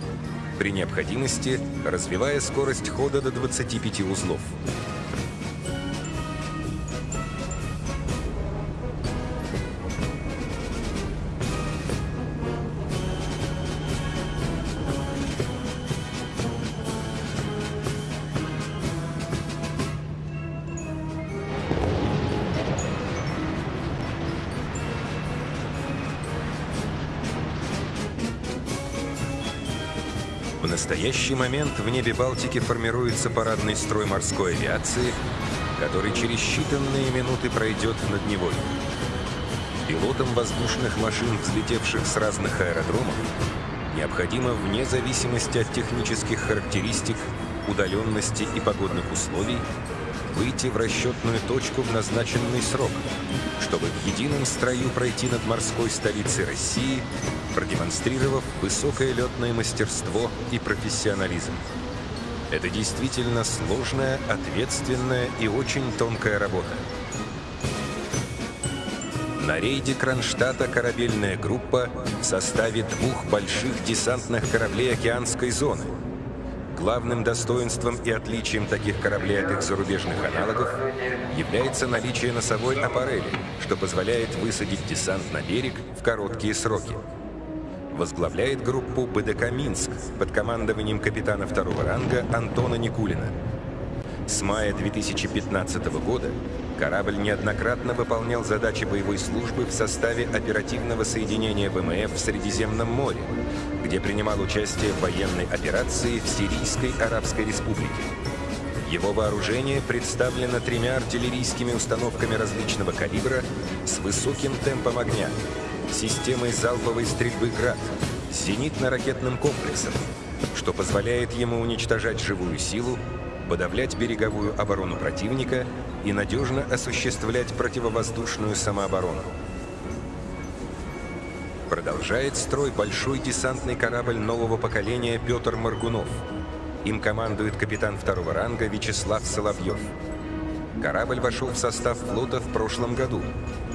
при необходимости развивая скорость хода до 25 узлов. Настоящий момент в небе Балтики формируется парадный строй морской авиации, который через считанные минуты пройдет над Невой. Пилотам воздушных машин, взлетевших с разных аэродромов, необходимо вне зависимости от технических характеристик, удаленности и погодных условий выйти в расчетную точку в назначенный срок, чтобы в едином строю пройти над морской столицей России, продемонстрировав высокое летное мастерство и профессионализм. Это действительно сложная, ответственная и очень тонкая работа. На рейде Кронштадта корабельная группа в составе двух больших десантных кораблей океанской зоны – Главным достоинством и отличием таких кораблей от их зарубежных аналогов является наличие носовой аппарели, что позволяет высадить десант на берег в короткие сроки. Возглавляет группу БДК «Минск» под командованием капитана второго ранга Антона Никулина. С мая 2015 года корабль неоднократно выполнял задачи боевой службы в составе оперативного соединения ВМФ в Средиземном море, где принимал участие в военной операции в Сирийской Арабской Республике. Его вооружение представлено тремя артиллерийскими установками различного калибра с высоким темпом огня, системой залповой стрельбы «Град», зенитно-ракетным комплексом, что позволяет ему уничтожать живую силу, подавлять береговую оборону противника и надежно осуществлять противовоздушную самооборону. Продолжает строй большой десантный корабль нового поколения Петр Маргунов. Им командует капитан второго ранга Вячеслав Соловьев. Корабль вошел в состав флота в прошлом году.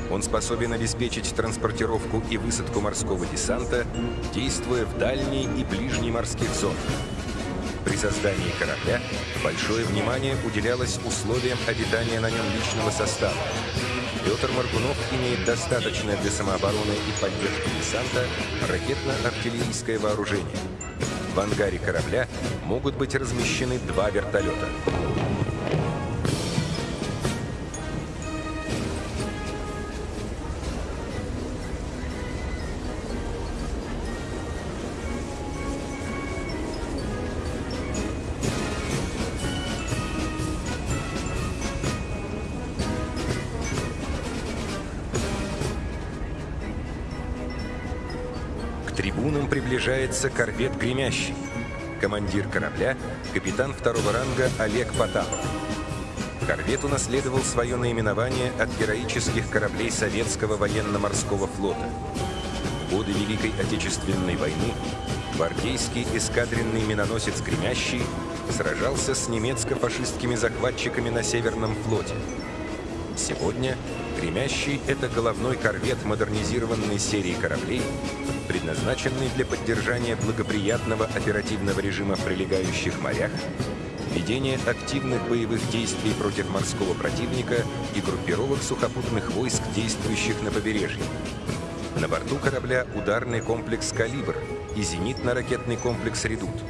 Он способен обеспечить транспортировку и высадку морского десанта, действуя в дальней и ближней морских зонах. При создании корабля большое внимание уделялось условиям обитания на нем личного состава. Петр Маргунов имеет достаточное для самообороны и поддержки десанта ракетно-артиллерийское вооружение. В ангаре корабля могут быть размещены два вертолета. Приближается корвет «Гремящий». Командир корабля – капитан второго ранга Олег Потапов. Корвет унаследовал свое наименование от героических кораблей Советского военно-морского флота. В годы Великой Отечественной войны гвардейский эскадренный миноносец «Гремящий» сражался с немецко-фашистскими захватчиками на Северном флоте. Сегодня «Гремящий» — это головной корвет модернизированной серии кораблей, предназначенный для поддержания благоприятного оперативного режима в прилегающих морях, ведения активных боевых действий против морского противника и группировок сухопутных войск, действующих на побережье. На борту корабля ударный комплекс «Калибр» и зенитно-ракетный комплекс «Редут»,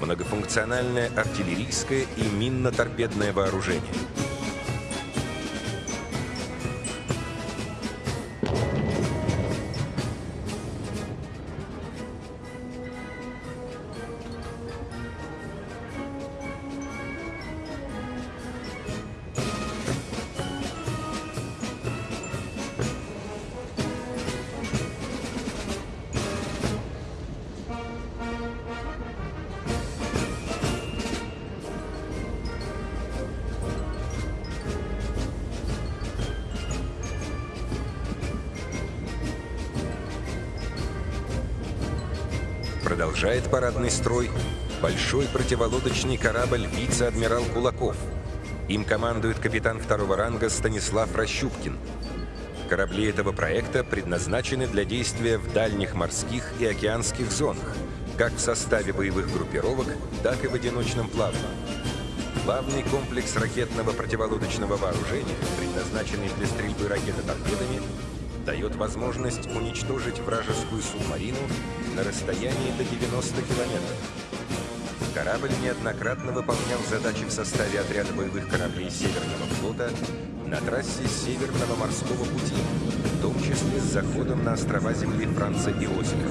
многофункциональное артиллерийское и минно-торпедное вооружение. Парадный строй большой противолодочный корабль «Вице-адмирал Кулаков». Им командует капитан второго ранга Станислав Рощупкин. Корабли этого проекта предназначены для действия в дальних морских и океанских зонах, как в составе боевых группировок, так и в одиночном плавании. Главный комплекс ракетного противолодочного вооружения, предназначенный для стрельбы ракетоторпедами, дает возможность уничтожить вражескую субмарину на расстоянии до 90 километров. Корабль неоднократно выполнял задачи в составе отряда боевых кораблей Северного флота на трассе Северного морского пути, в том числе с заходом на острова земли Франца Иосифа.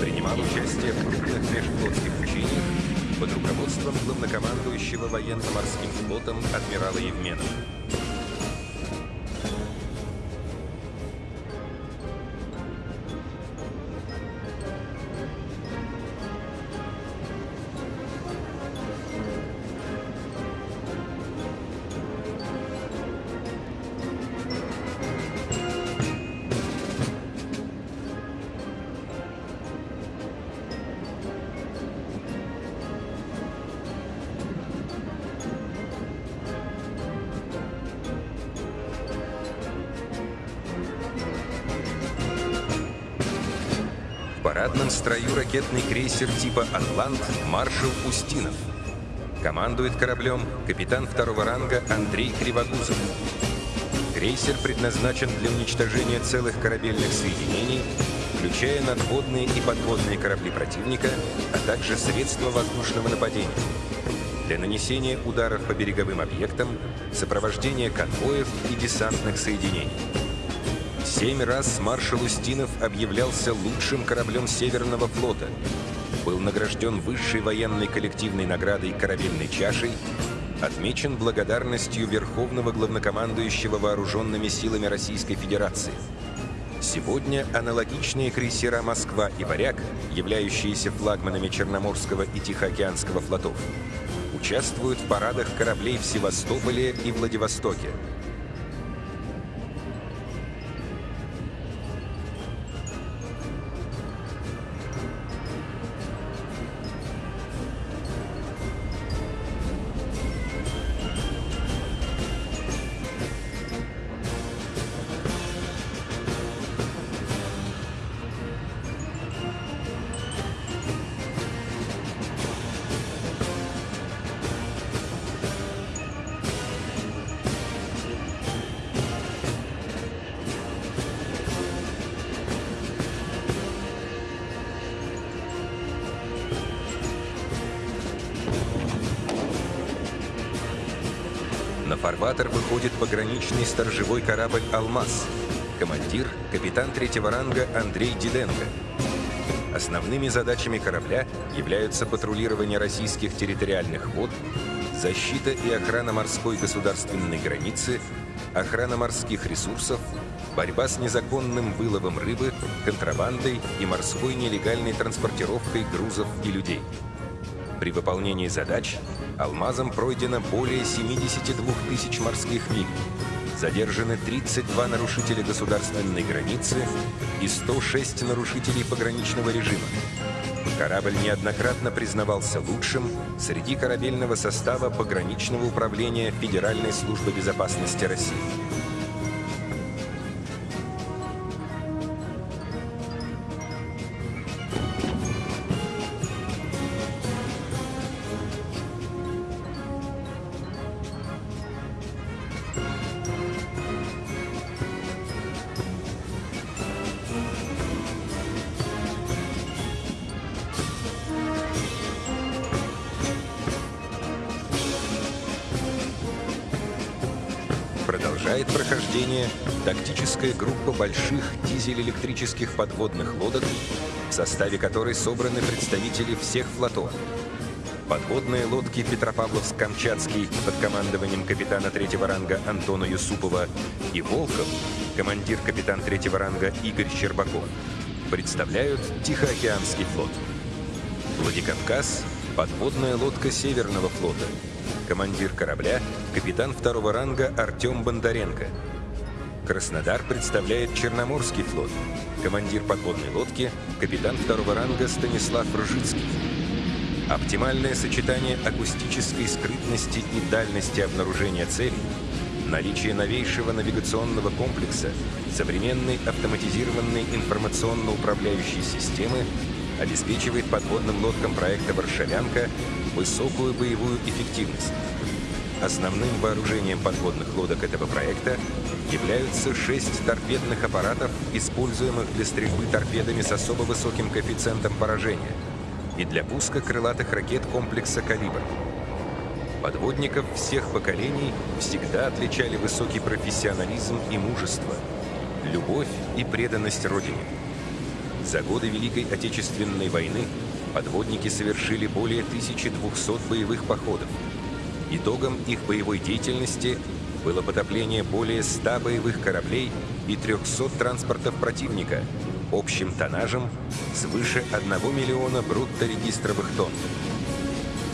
Принимал участие в крупных межфлотских учениях под руководством главнокомандующего военно-морским флотом адмирала Евменова. Парадном строю ракетный крейсер типа «Атлант» маршал Устинов. Командует кораблем капитан второго ранга Андрей Кривогузов. Крейсер предназначен для уничтожения целых корабельных соединений, включая надводные и подводные корабли противника, а также средства воздушного нападения. Для нанесения ударов по береговым объектам, сопровождения конвоев и десантных соединений. Семь раз маршал Устинов объявлялся лучшим кораблем Северного флота. Был награжден высшей военной коллективной наградой корабельной чашей, отмечен благодарностью Верховного главнокомандующего вооруженными силами Российской Федерации. Сегодня аналогичные крейсера «Москва» и «Варяг», являющиеся флагманами Черноморского и Тихоокеанского флотов, участвуют в парадах кораблей в Севастополе и Владивостоке. Пограничный сторожевой корабль «Алмаз». Командир – капитан третьего ранга Андрей Диденко. Основными задачами корабля являются патрулирование российских территориальных вод, защита и охрана морской государственной границы, охрана морских ресурсов, борьба с незаконным выловом рыбы, контрабандой и морской нелегальной транспортировкой грузов и людей. При выполнении задач «Алмазом» пройдено более 72 тысяч морских миль. Задержаны 32 нарушителя государственной границы и 106 нарушителей пограничного режима. Корабль неоднократно признавался лучшим среди корабельного состава пограничного управления Федеральной службы безопасности России. Продолжает прохождение тактическая группа больших дизель-электрических подводных лодок, в составе которой собраны представители всех флотов. Подводные лодки Петропавловск-Камчатский под командованием капитана третьего ранга Антона Юсупова и Волков, командир капитан третьего ранга Игорь Щербаков, представляют Тихоокеанский флот. Владикавказ – подводная лодка Северного флота – командир корабля, капитан второго ранга Артем Бондаренко. Краснодар представляет Черноморский флот. Командир подводной лодки – капитан второго ранга Станислав Ржицкий. Оптимальное сочетание акустической скрытности и дальности обнаружения целей, наличие новейшего навигационного комплекса, современной автоматизированной информационно-управляющей системы обеспечивает подводным лодкам проекта «Варшавянка» высокую боевую эффективность. Основным вооружением подводных лодок этого проекта являются шесть торпедных аппаратов, используемых для стрельбы торпедами с особо высоким коэффициентом поражения и для пуска крылатых ракет комплекса «Калибр». Подводников всех поколений всегда отличали высокий профессионализм и мужество, любовь и преданность Родине. За годы Великой Отечественной войны подводники совершили более 1200 боевых походов. Итогом их боевой деятельности было потопление более 100 боевых кораблей и 300 транспортов противника общим тоннажем свыше 1 миллиона брутто-регистровых тонн.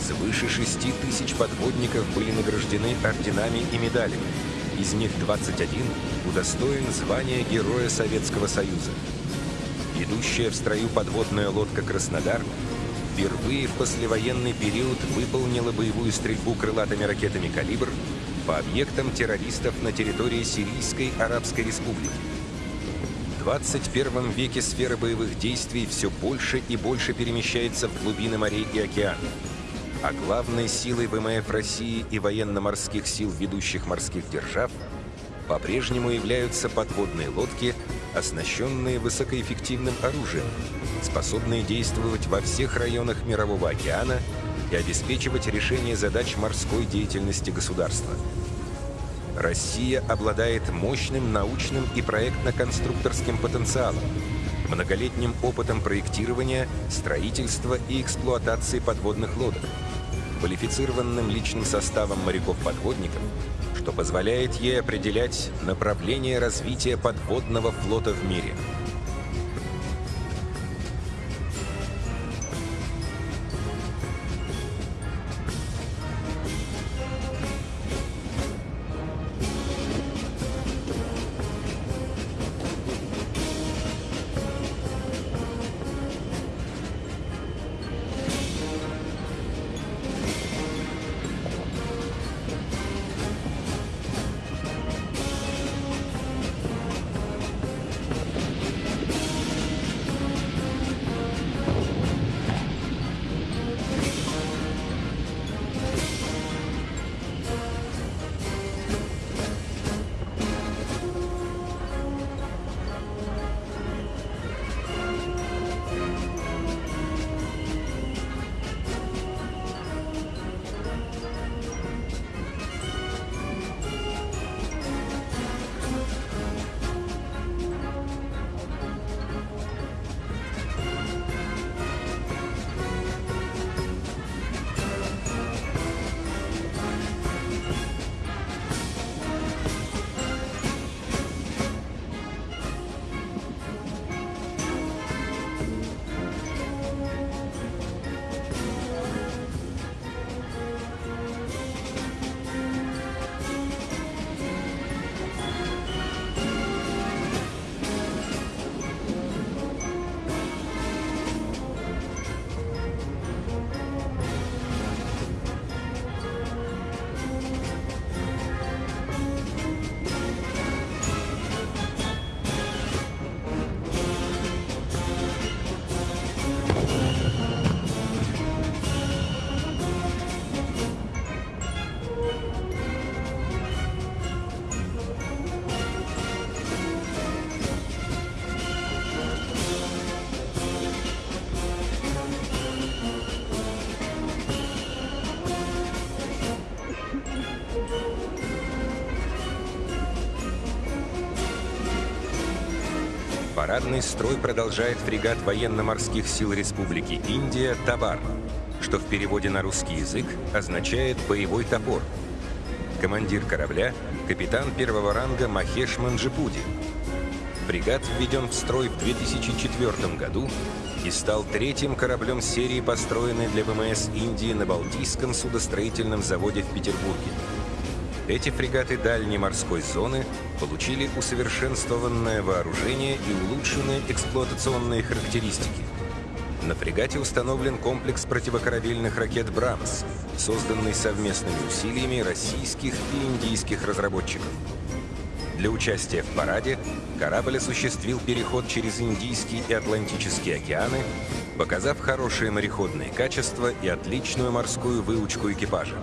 Свыше 6 тысяч подводников были награждены орденами и медалями. Из них 21 удостоен звания Героя Советского Союза. Идущая в строю подводная лодка «Краснодар» впервые в послевоенный период выполнила боевую стрельбу крылатыми ракетами «Калибр» по объектам террористов на территории Сирийской Арабской Республики. В 21 веке сфера боевых действий все больше и больше перемещается в глубины морей и океанов. А главной силой ВМФ России и военно-морских сил ведущих морских держав по-прежнему являются подводные лодки, оснащенные высокоэффективным оружием, способные действовать во всех районах Мирового океана и обеспечивать решение задач морской деятельности государства. Россия обладает мощным научным и проектно-конструкторским потенциалом, многолетним опытом проектирования, строительства и эксплуатации подводных лодок, квалифицированным личным составом моряков-подводников, что позволяет ей определять направление развития подводного флота в мире – Парадный строй продолжает фрегат военно-морских сил Республики Индия «Табар», что в переводе на русский язык означает «боевой топор». Командир корабля – капитан первого ранга Махеш Манджипуди. Фрегат введен в строй в 2004 году и стал третьим кораблем серии, построенной для ВМС Индии на Балтийском судостроительном заводе в Петербурге. Эти фрегаты дальней морской зоны получили усовершенствованное вооружение и улучшенные эксплуатационные характеристики. На фрегате установлен комплекс противокорабельных ракет «Брамс», созданный совместными усилиями российских и индийских разработчиков. Для участия в параде корабль осуществил переход через Индийский и Атлантический океаны, показав хорошие мореходные качества и отличную морскую выучку экипажа.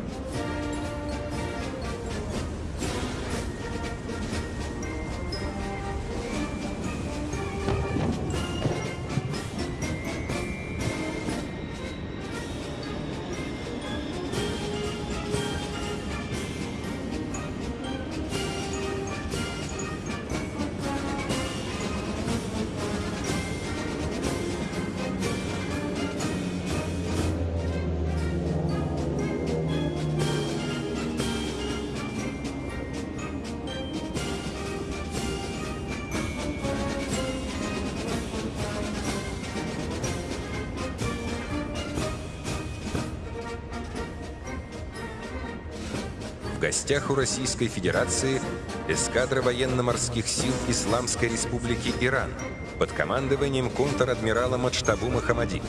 Гостях у Российской Федерации эскадра военно-морских сил Исламской Республики Иран под командованием контр-адмирала Мадштабу Махамади.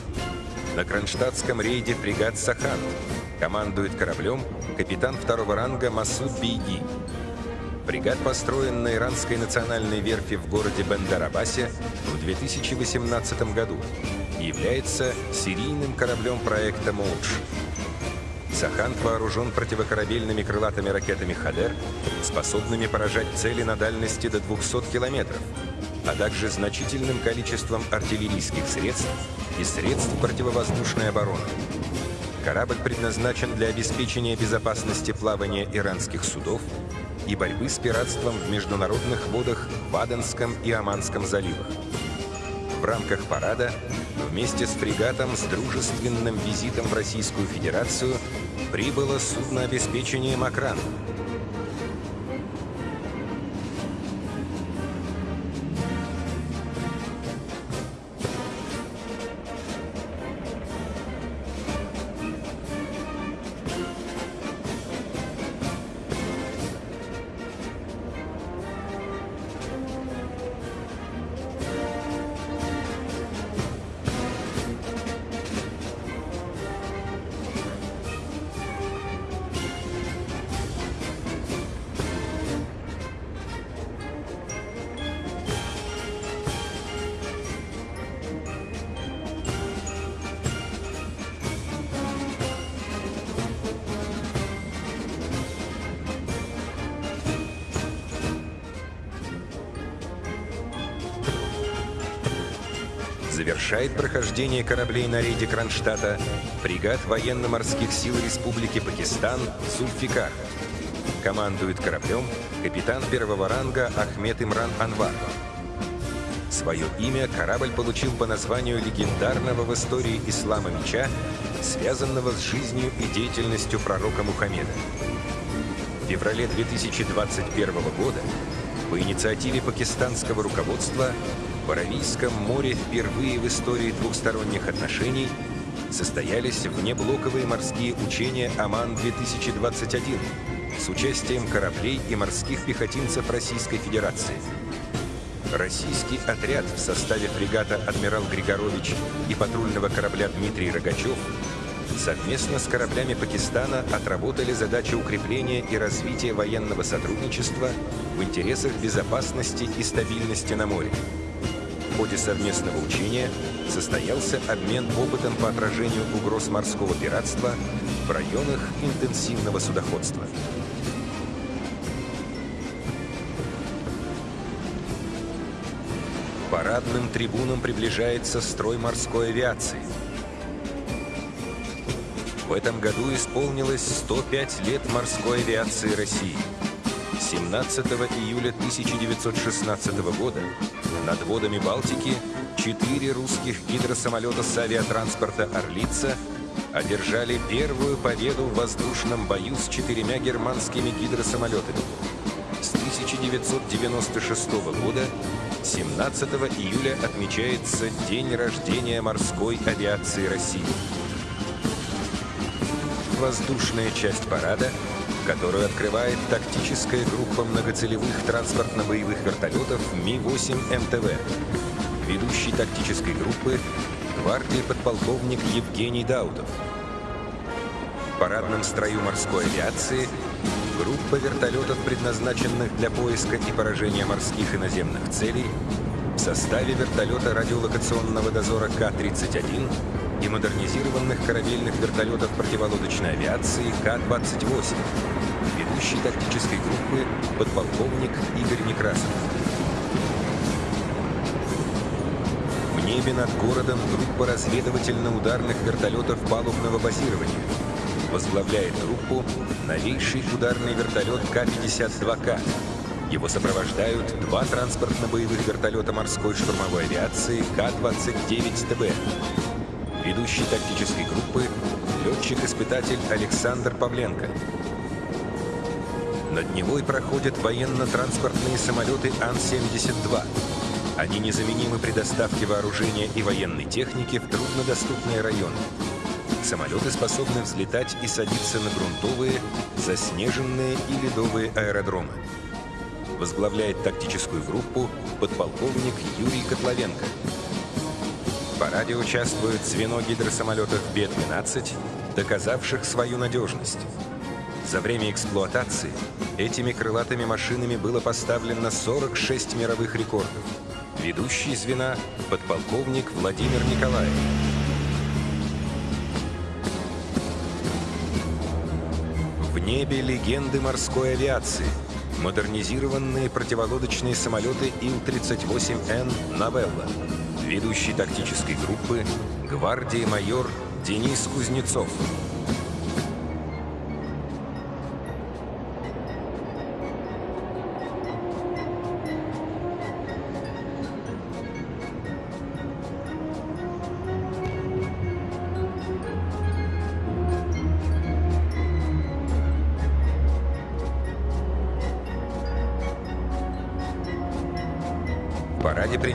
На кронштадтском рейде фрегат «Сахан» командует кораблем капитан второго ранга Масуд Бейги. Фрегат построен на иранской национальной верфи в городе Бендарабасе в 2018 году и является серийным кораблем проекта «Моудж». Сахан вооружен противокорабельными крылатыми ракетами «Хадер», способными поражать цели на дальности до 200 километров, а также значительным количеством артиллерийских средств и средств противовоздушной обороны. Корабль предназначен для обеспечения безопасности плавания иранских судов и борьбы с пиратством в международных водах в Аденском и Оманском заливах. В рамках парада вместе с фрегатом с дружественным визитом в Российскую Федерацию прибыло судно обеспечения «Макран», Завершает прохождение кораблей на рейде Кронштадта фрегат военно-морских сил Республики Пакистан «Зульфикар». Командует кораблем капитан первого ранга Ахмед Имран Анвар. Свое имя корабль получил по названию легендарного в истории ислама меча, связанного с жизнью и деятельностью пророка Мухаммеда. В феврале 2021 года по инициативе пакистанского руководства в Аравийском море впервые в истории двухсторонних отношений состоялись внеблоковые морские учения «Аман-2021» с участием кораблей и морских пехотинцев Российской Федерации. Российский отряд в составе фрегата «Адмирал Григорович» и патрульного корабля «Дмитрий Рогачев» совместно с кораблями Пакистана отработали задачи укрепления и развития военного сотрудничества в интересах безопасности и стабильности на море. Ходе совместного учения состоялся обмен опытом по отражению угроз морского пиратства в районах интенсивного судоходства. Парадным трибунам приближается строй морской авиации. В этом году исполнилось 105 лет морской авиации России. 17 июля 1916 года над водами Балтики четыре русских гидросамолета с авиатранспорта «Орлица» одержали первую победу в воздушном бою с четырьмя германскими гидросамолетами. С 1996 года 17 июля отмечается День рождения морской авиации России. Воздушная часть парада которую открывает тактическая группа многоцелевых транспортно-боевых вертолетов Ми-8 МТВ. Ведущий тактической группы – гвардии подполковник Евгений Даутов. В парадном строю морской авиации – группа вертолетов, предназначенных для поиска и поражения морских и наземных целей, в составе вертолета радиолокационного дозора К-31 и модернизированных корабельных вертолетов противолодочной авиации К-28, ведущий тактической группы подполковник Игорь Некрасов. В небе над городом группа разведывательно-ударных вертолетов палубного базирования. Возглавляет группу новейший ударный вертолет К-52К. Его сопровождают два транспортно-боевых вертолета морской штурмовой авиации К-29ТБ ведущий тактической группы, летчик-испытатель Александр Павленко. Над Невой проходят военно-транспортные самолеты Ан-72. Они незаменимы при доставке вооружения и военной техники в труднодоступные районы. Самолеты способны взлетать и садиться на грунтовые, заснеженные и ледовые аэродромы. Возглавляет тактическую группу подполковник Юрий Котловенко параде участвует звено гидросамолетов Б-12, доказавших свою надежность. За время эксплуатации этими крылатыми машинами было поставлено 46 мировых рекордов. Ведущий звена – подполковник Владимир Николаев. В небе легенды морской авиации. Модернизированные противолодочные самолеты Ил-38Н «Новелла» ведущий тактической группы гвардии майор Денис Кузнецов.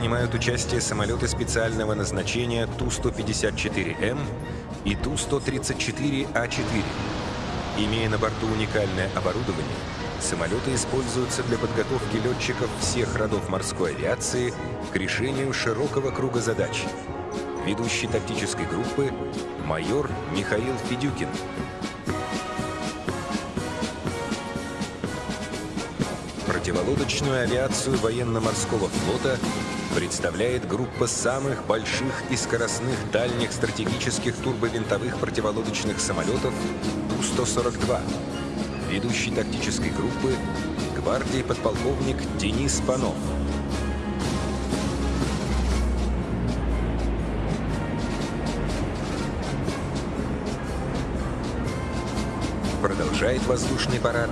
Принимают участие самолеты специального назначения Ту-154М и Ту-134А4. Имея на борту уникальное оборудование, самолеты используются для подготовки летчиков всех родов морской авиации к решению широкого круга задач. Ведущий тактической группы – майор Михаил Федюкин. Противолодочную авиацию военно-морского флота представляет группа самых больших и скоростных дальних стратегических турбовинтовых противолодочных самолетов Ту-142. Ведущий тактической группы – гвардии подполковник Денис Панов. Продолжает воздушный парад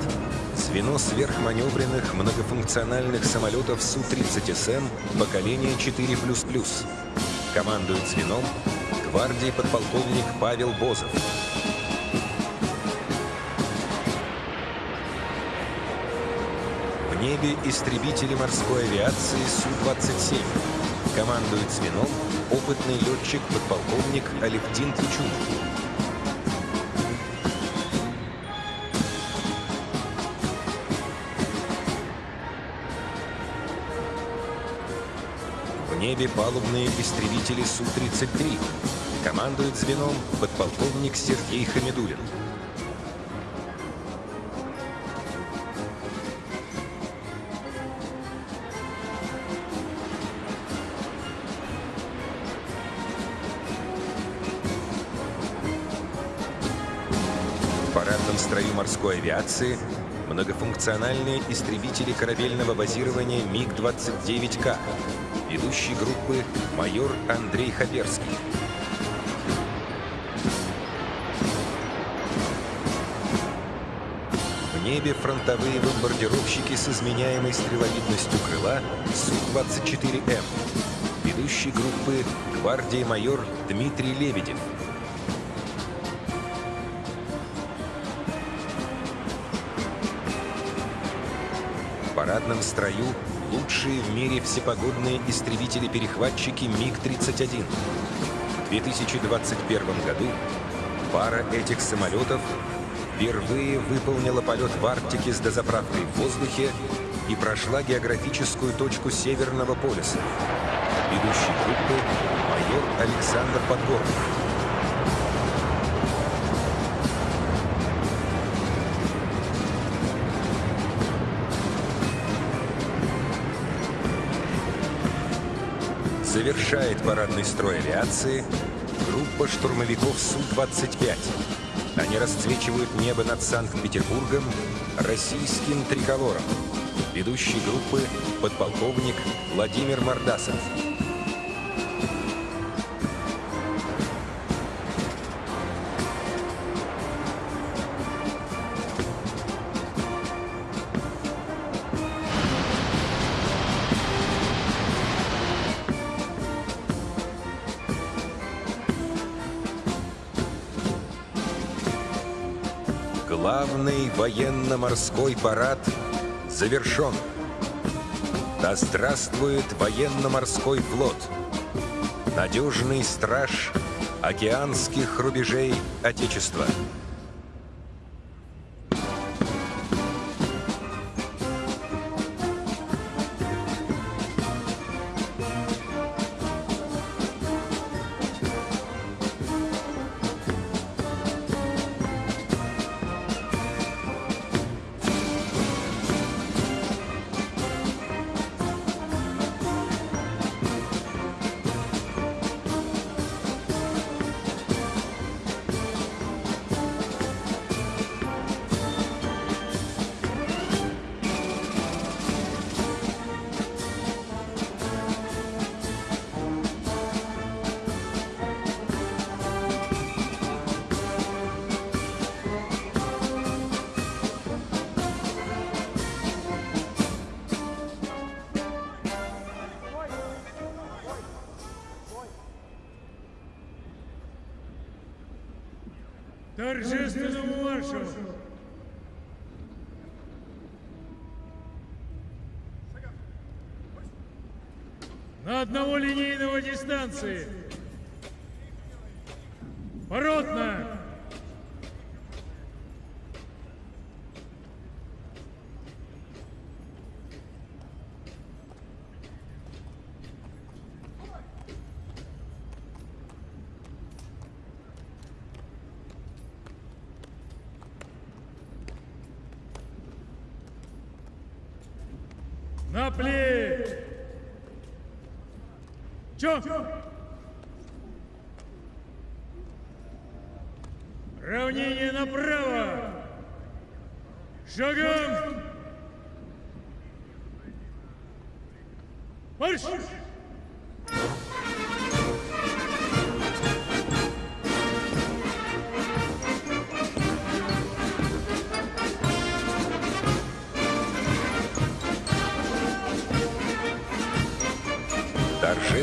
звено сверхманевренных многофункциональных самолетов Су-30СМ поколения 4++. Командует звеном гвардии подполковник Павел Бозов. В небе истребители морской авиации Су-27. Командует звеном опытный летчик-подполковник Алевтин Кичунов. Небе палубные истребители Су-33. Командует звеном подполковник Сергей Хамидулин. В парадном строю морской авиации многофункциональные истребители корабельного базирования МиГ-29К ведущий группы майор Андрей Хаперский. В небе фронтовые бомбардировщики с изменяемой стреловидностью крыла Су-24М. Ведущий группы гвардии майор Дмитрий Лебедев. В парадном строю лучшие в мире всепогодные истребители-перехватчики МиГ-31. В 2021 году пара этих самолетов впервые выполнила полет в Арктике с дозаправкой в воздухе и прошла географическую точку Северного полюса. Ведущий группы – майор Александр Подгорный. Завершает парадный строй авиации группа штурмовиков Су-25. Они расцвечивают небо над Санкт-Петербургом российским триколором. Ведущий группы – подполковник Владимир Мордасов. Военно-морской парад завершен. Да здравствует военно-морской флот! Надежный страж океанских рубежей Отечества! Чё? Равнение направо! Шагом! Марш!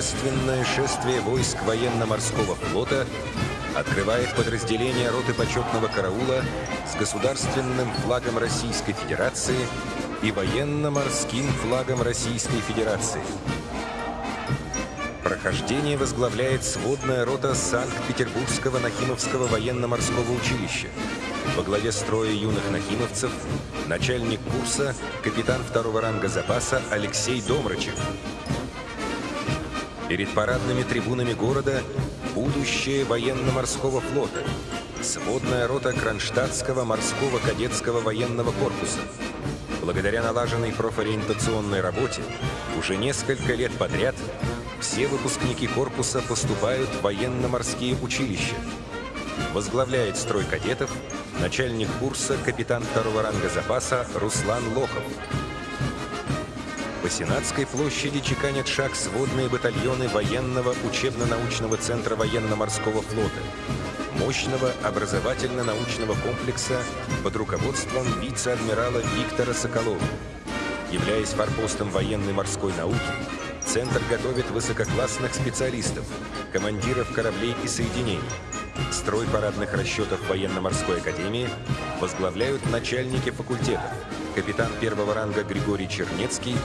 Торжественное шествие войск военно-морского флота открывает подразделение роты почетного караула с государственным флагом Российской Федерации и военно-морским флагом Российской Федерации. Прохождение возглавляет сводная рота Санкт-Петербургского Нахимовского военно-морского училища. Во главе строя юных нахимовцев начальник курса, капитан второго ранга запаса Алексей Домрачев. Перед парадными трибунами города будущее военно-морского флота. Сводная рота Кронштадтского морского кадетского военного корпуса. Благодаря налаженной профориентационной работе уже несколько лет подряд все выпускники корпуса поступают в военно-морские училища. Возглавляет строй кадетов начальник курса капитан второго ранга запаса Руслан Лохов. По Сенатской площади чеканят шаг сводные батальоны военного учебно-научного центра военно-морского флота, мощного образовательно-научного комплекса под руководством вице-адмирала Виктора Соколова. Являясь форпостом военной морской науки, Центр готовит высококлассных специалистов, командиров кораблей и соединений. Строй парадных расчетов военно-морской академии возглавляют начальники факультетов, капитан первого ранга Григорий Чернецкий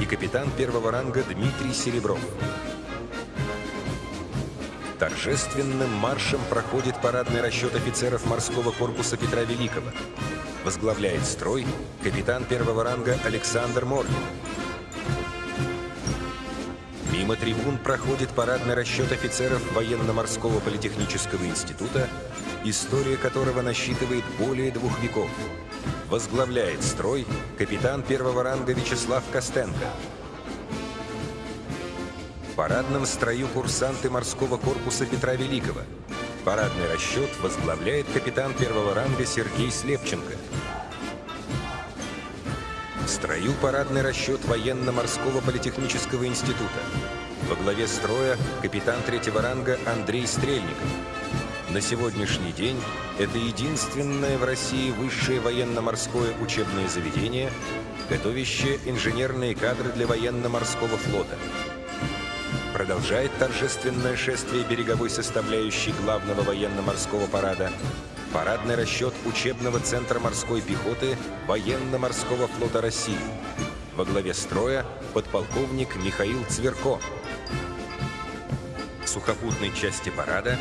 и капитан первого ранга Дмитрий Серебров. Торжественным маршем проходит парадный расчет офицеров морского корпуса Петра Великого. Возглавляет строй капитан первого ранга Александр Моргин. Мимо трибун проходит парадный расчет офицеров военно-морского политехнического института, история которого насчитывает более двух веков. Возглавляет строй капитан первого ранга Вячеслав Костенко. В парадном строю курсанты морского корпуса Петра Великого. Парадный расчет возглавляет капитан первого ранга Сергей Слепченко. В строю парадный расчет военно-морского политехнического института. Во главе строя капитан третьего ранга Андрей Стрельников. На сегодняшний день это единственное в России высшее военно-морское учебное заведение, готовящее инженерные кадры для военно-морского флота. Продолжает торжественное шествие береговой составляющей главного военно-морского парада Парадный расчет учебного центра морской пехоты Военно-морского флота России. Во главе строя подполковник Михаил Цверко. Сухопутной части парада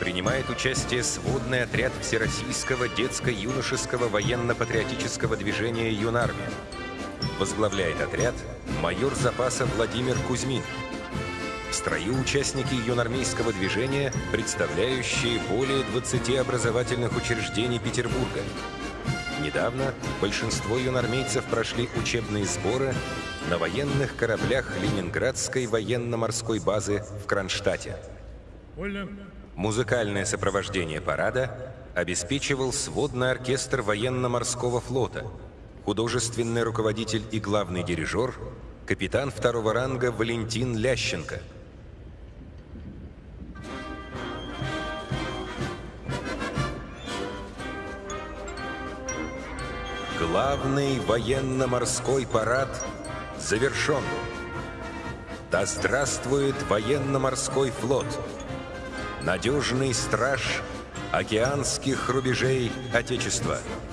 принимает участие сводный отряд Всероссийского детско-юношеского военно-патриотического движения «Юнармия». Возглавляет отряд майор запаса Владимир Кузьмин. В строю участники юнармейского движения, представляющие более 20 образовательных учреждений Петербурга. Недавно большинство юнармейцев прошли учебные сборы на военных кораблях Ленинградской военно-морской базы в Кронштадте. Музыкальное сопровождение парада обеспечивал сводный оркестр военно-морского флота, художественный руководитель и главный дирижер, капитан второго ранга Валентин Лященко – Главный военно-морской парад завершен. Да здравствует военно-морской флот, надежный страж океанских рубежей Отечества –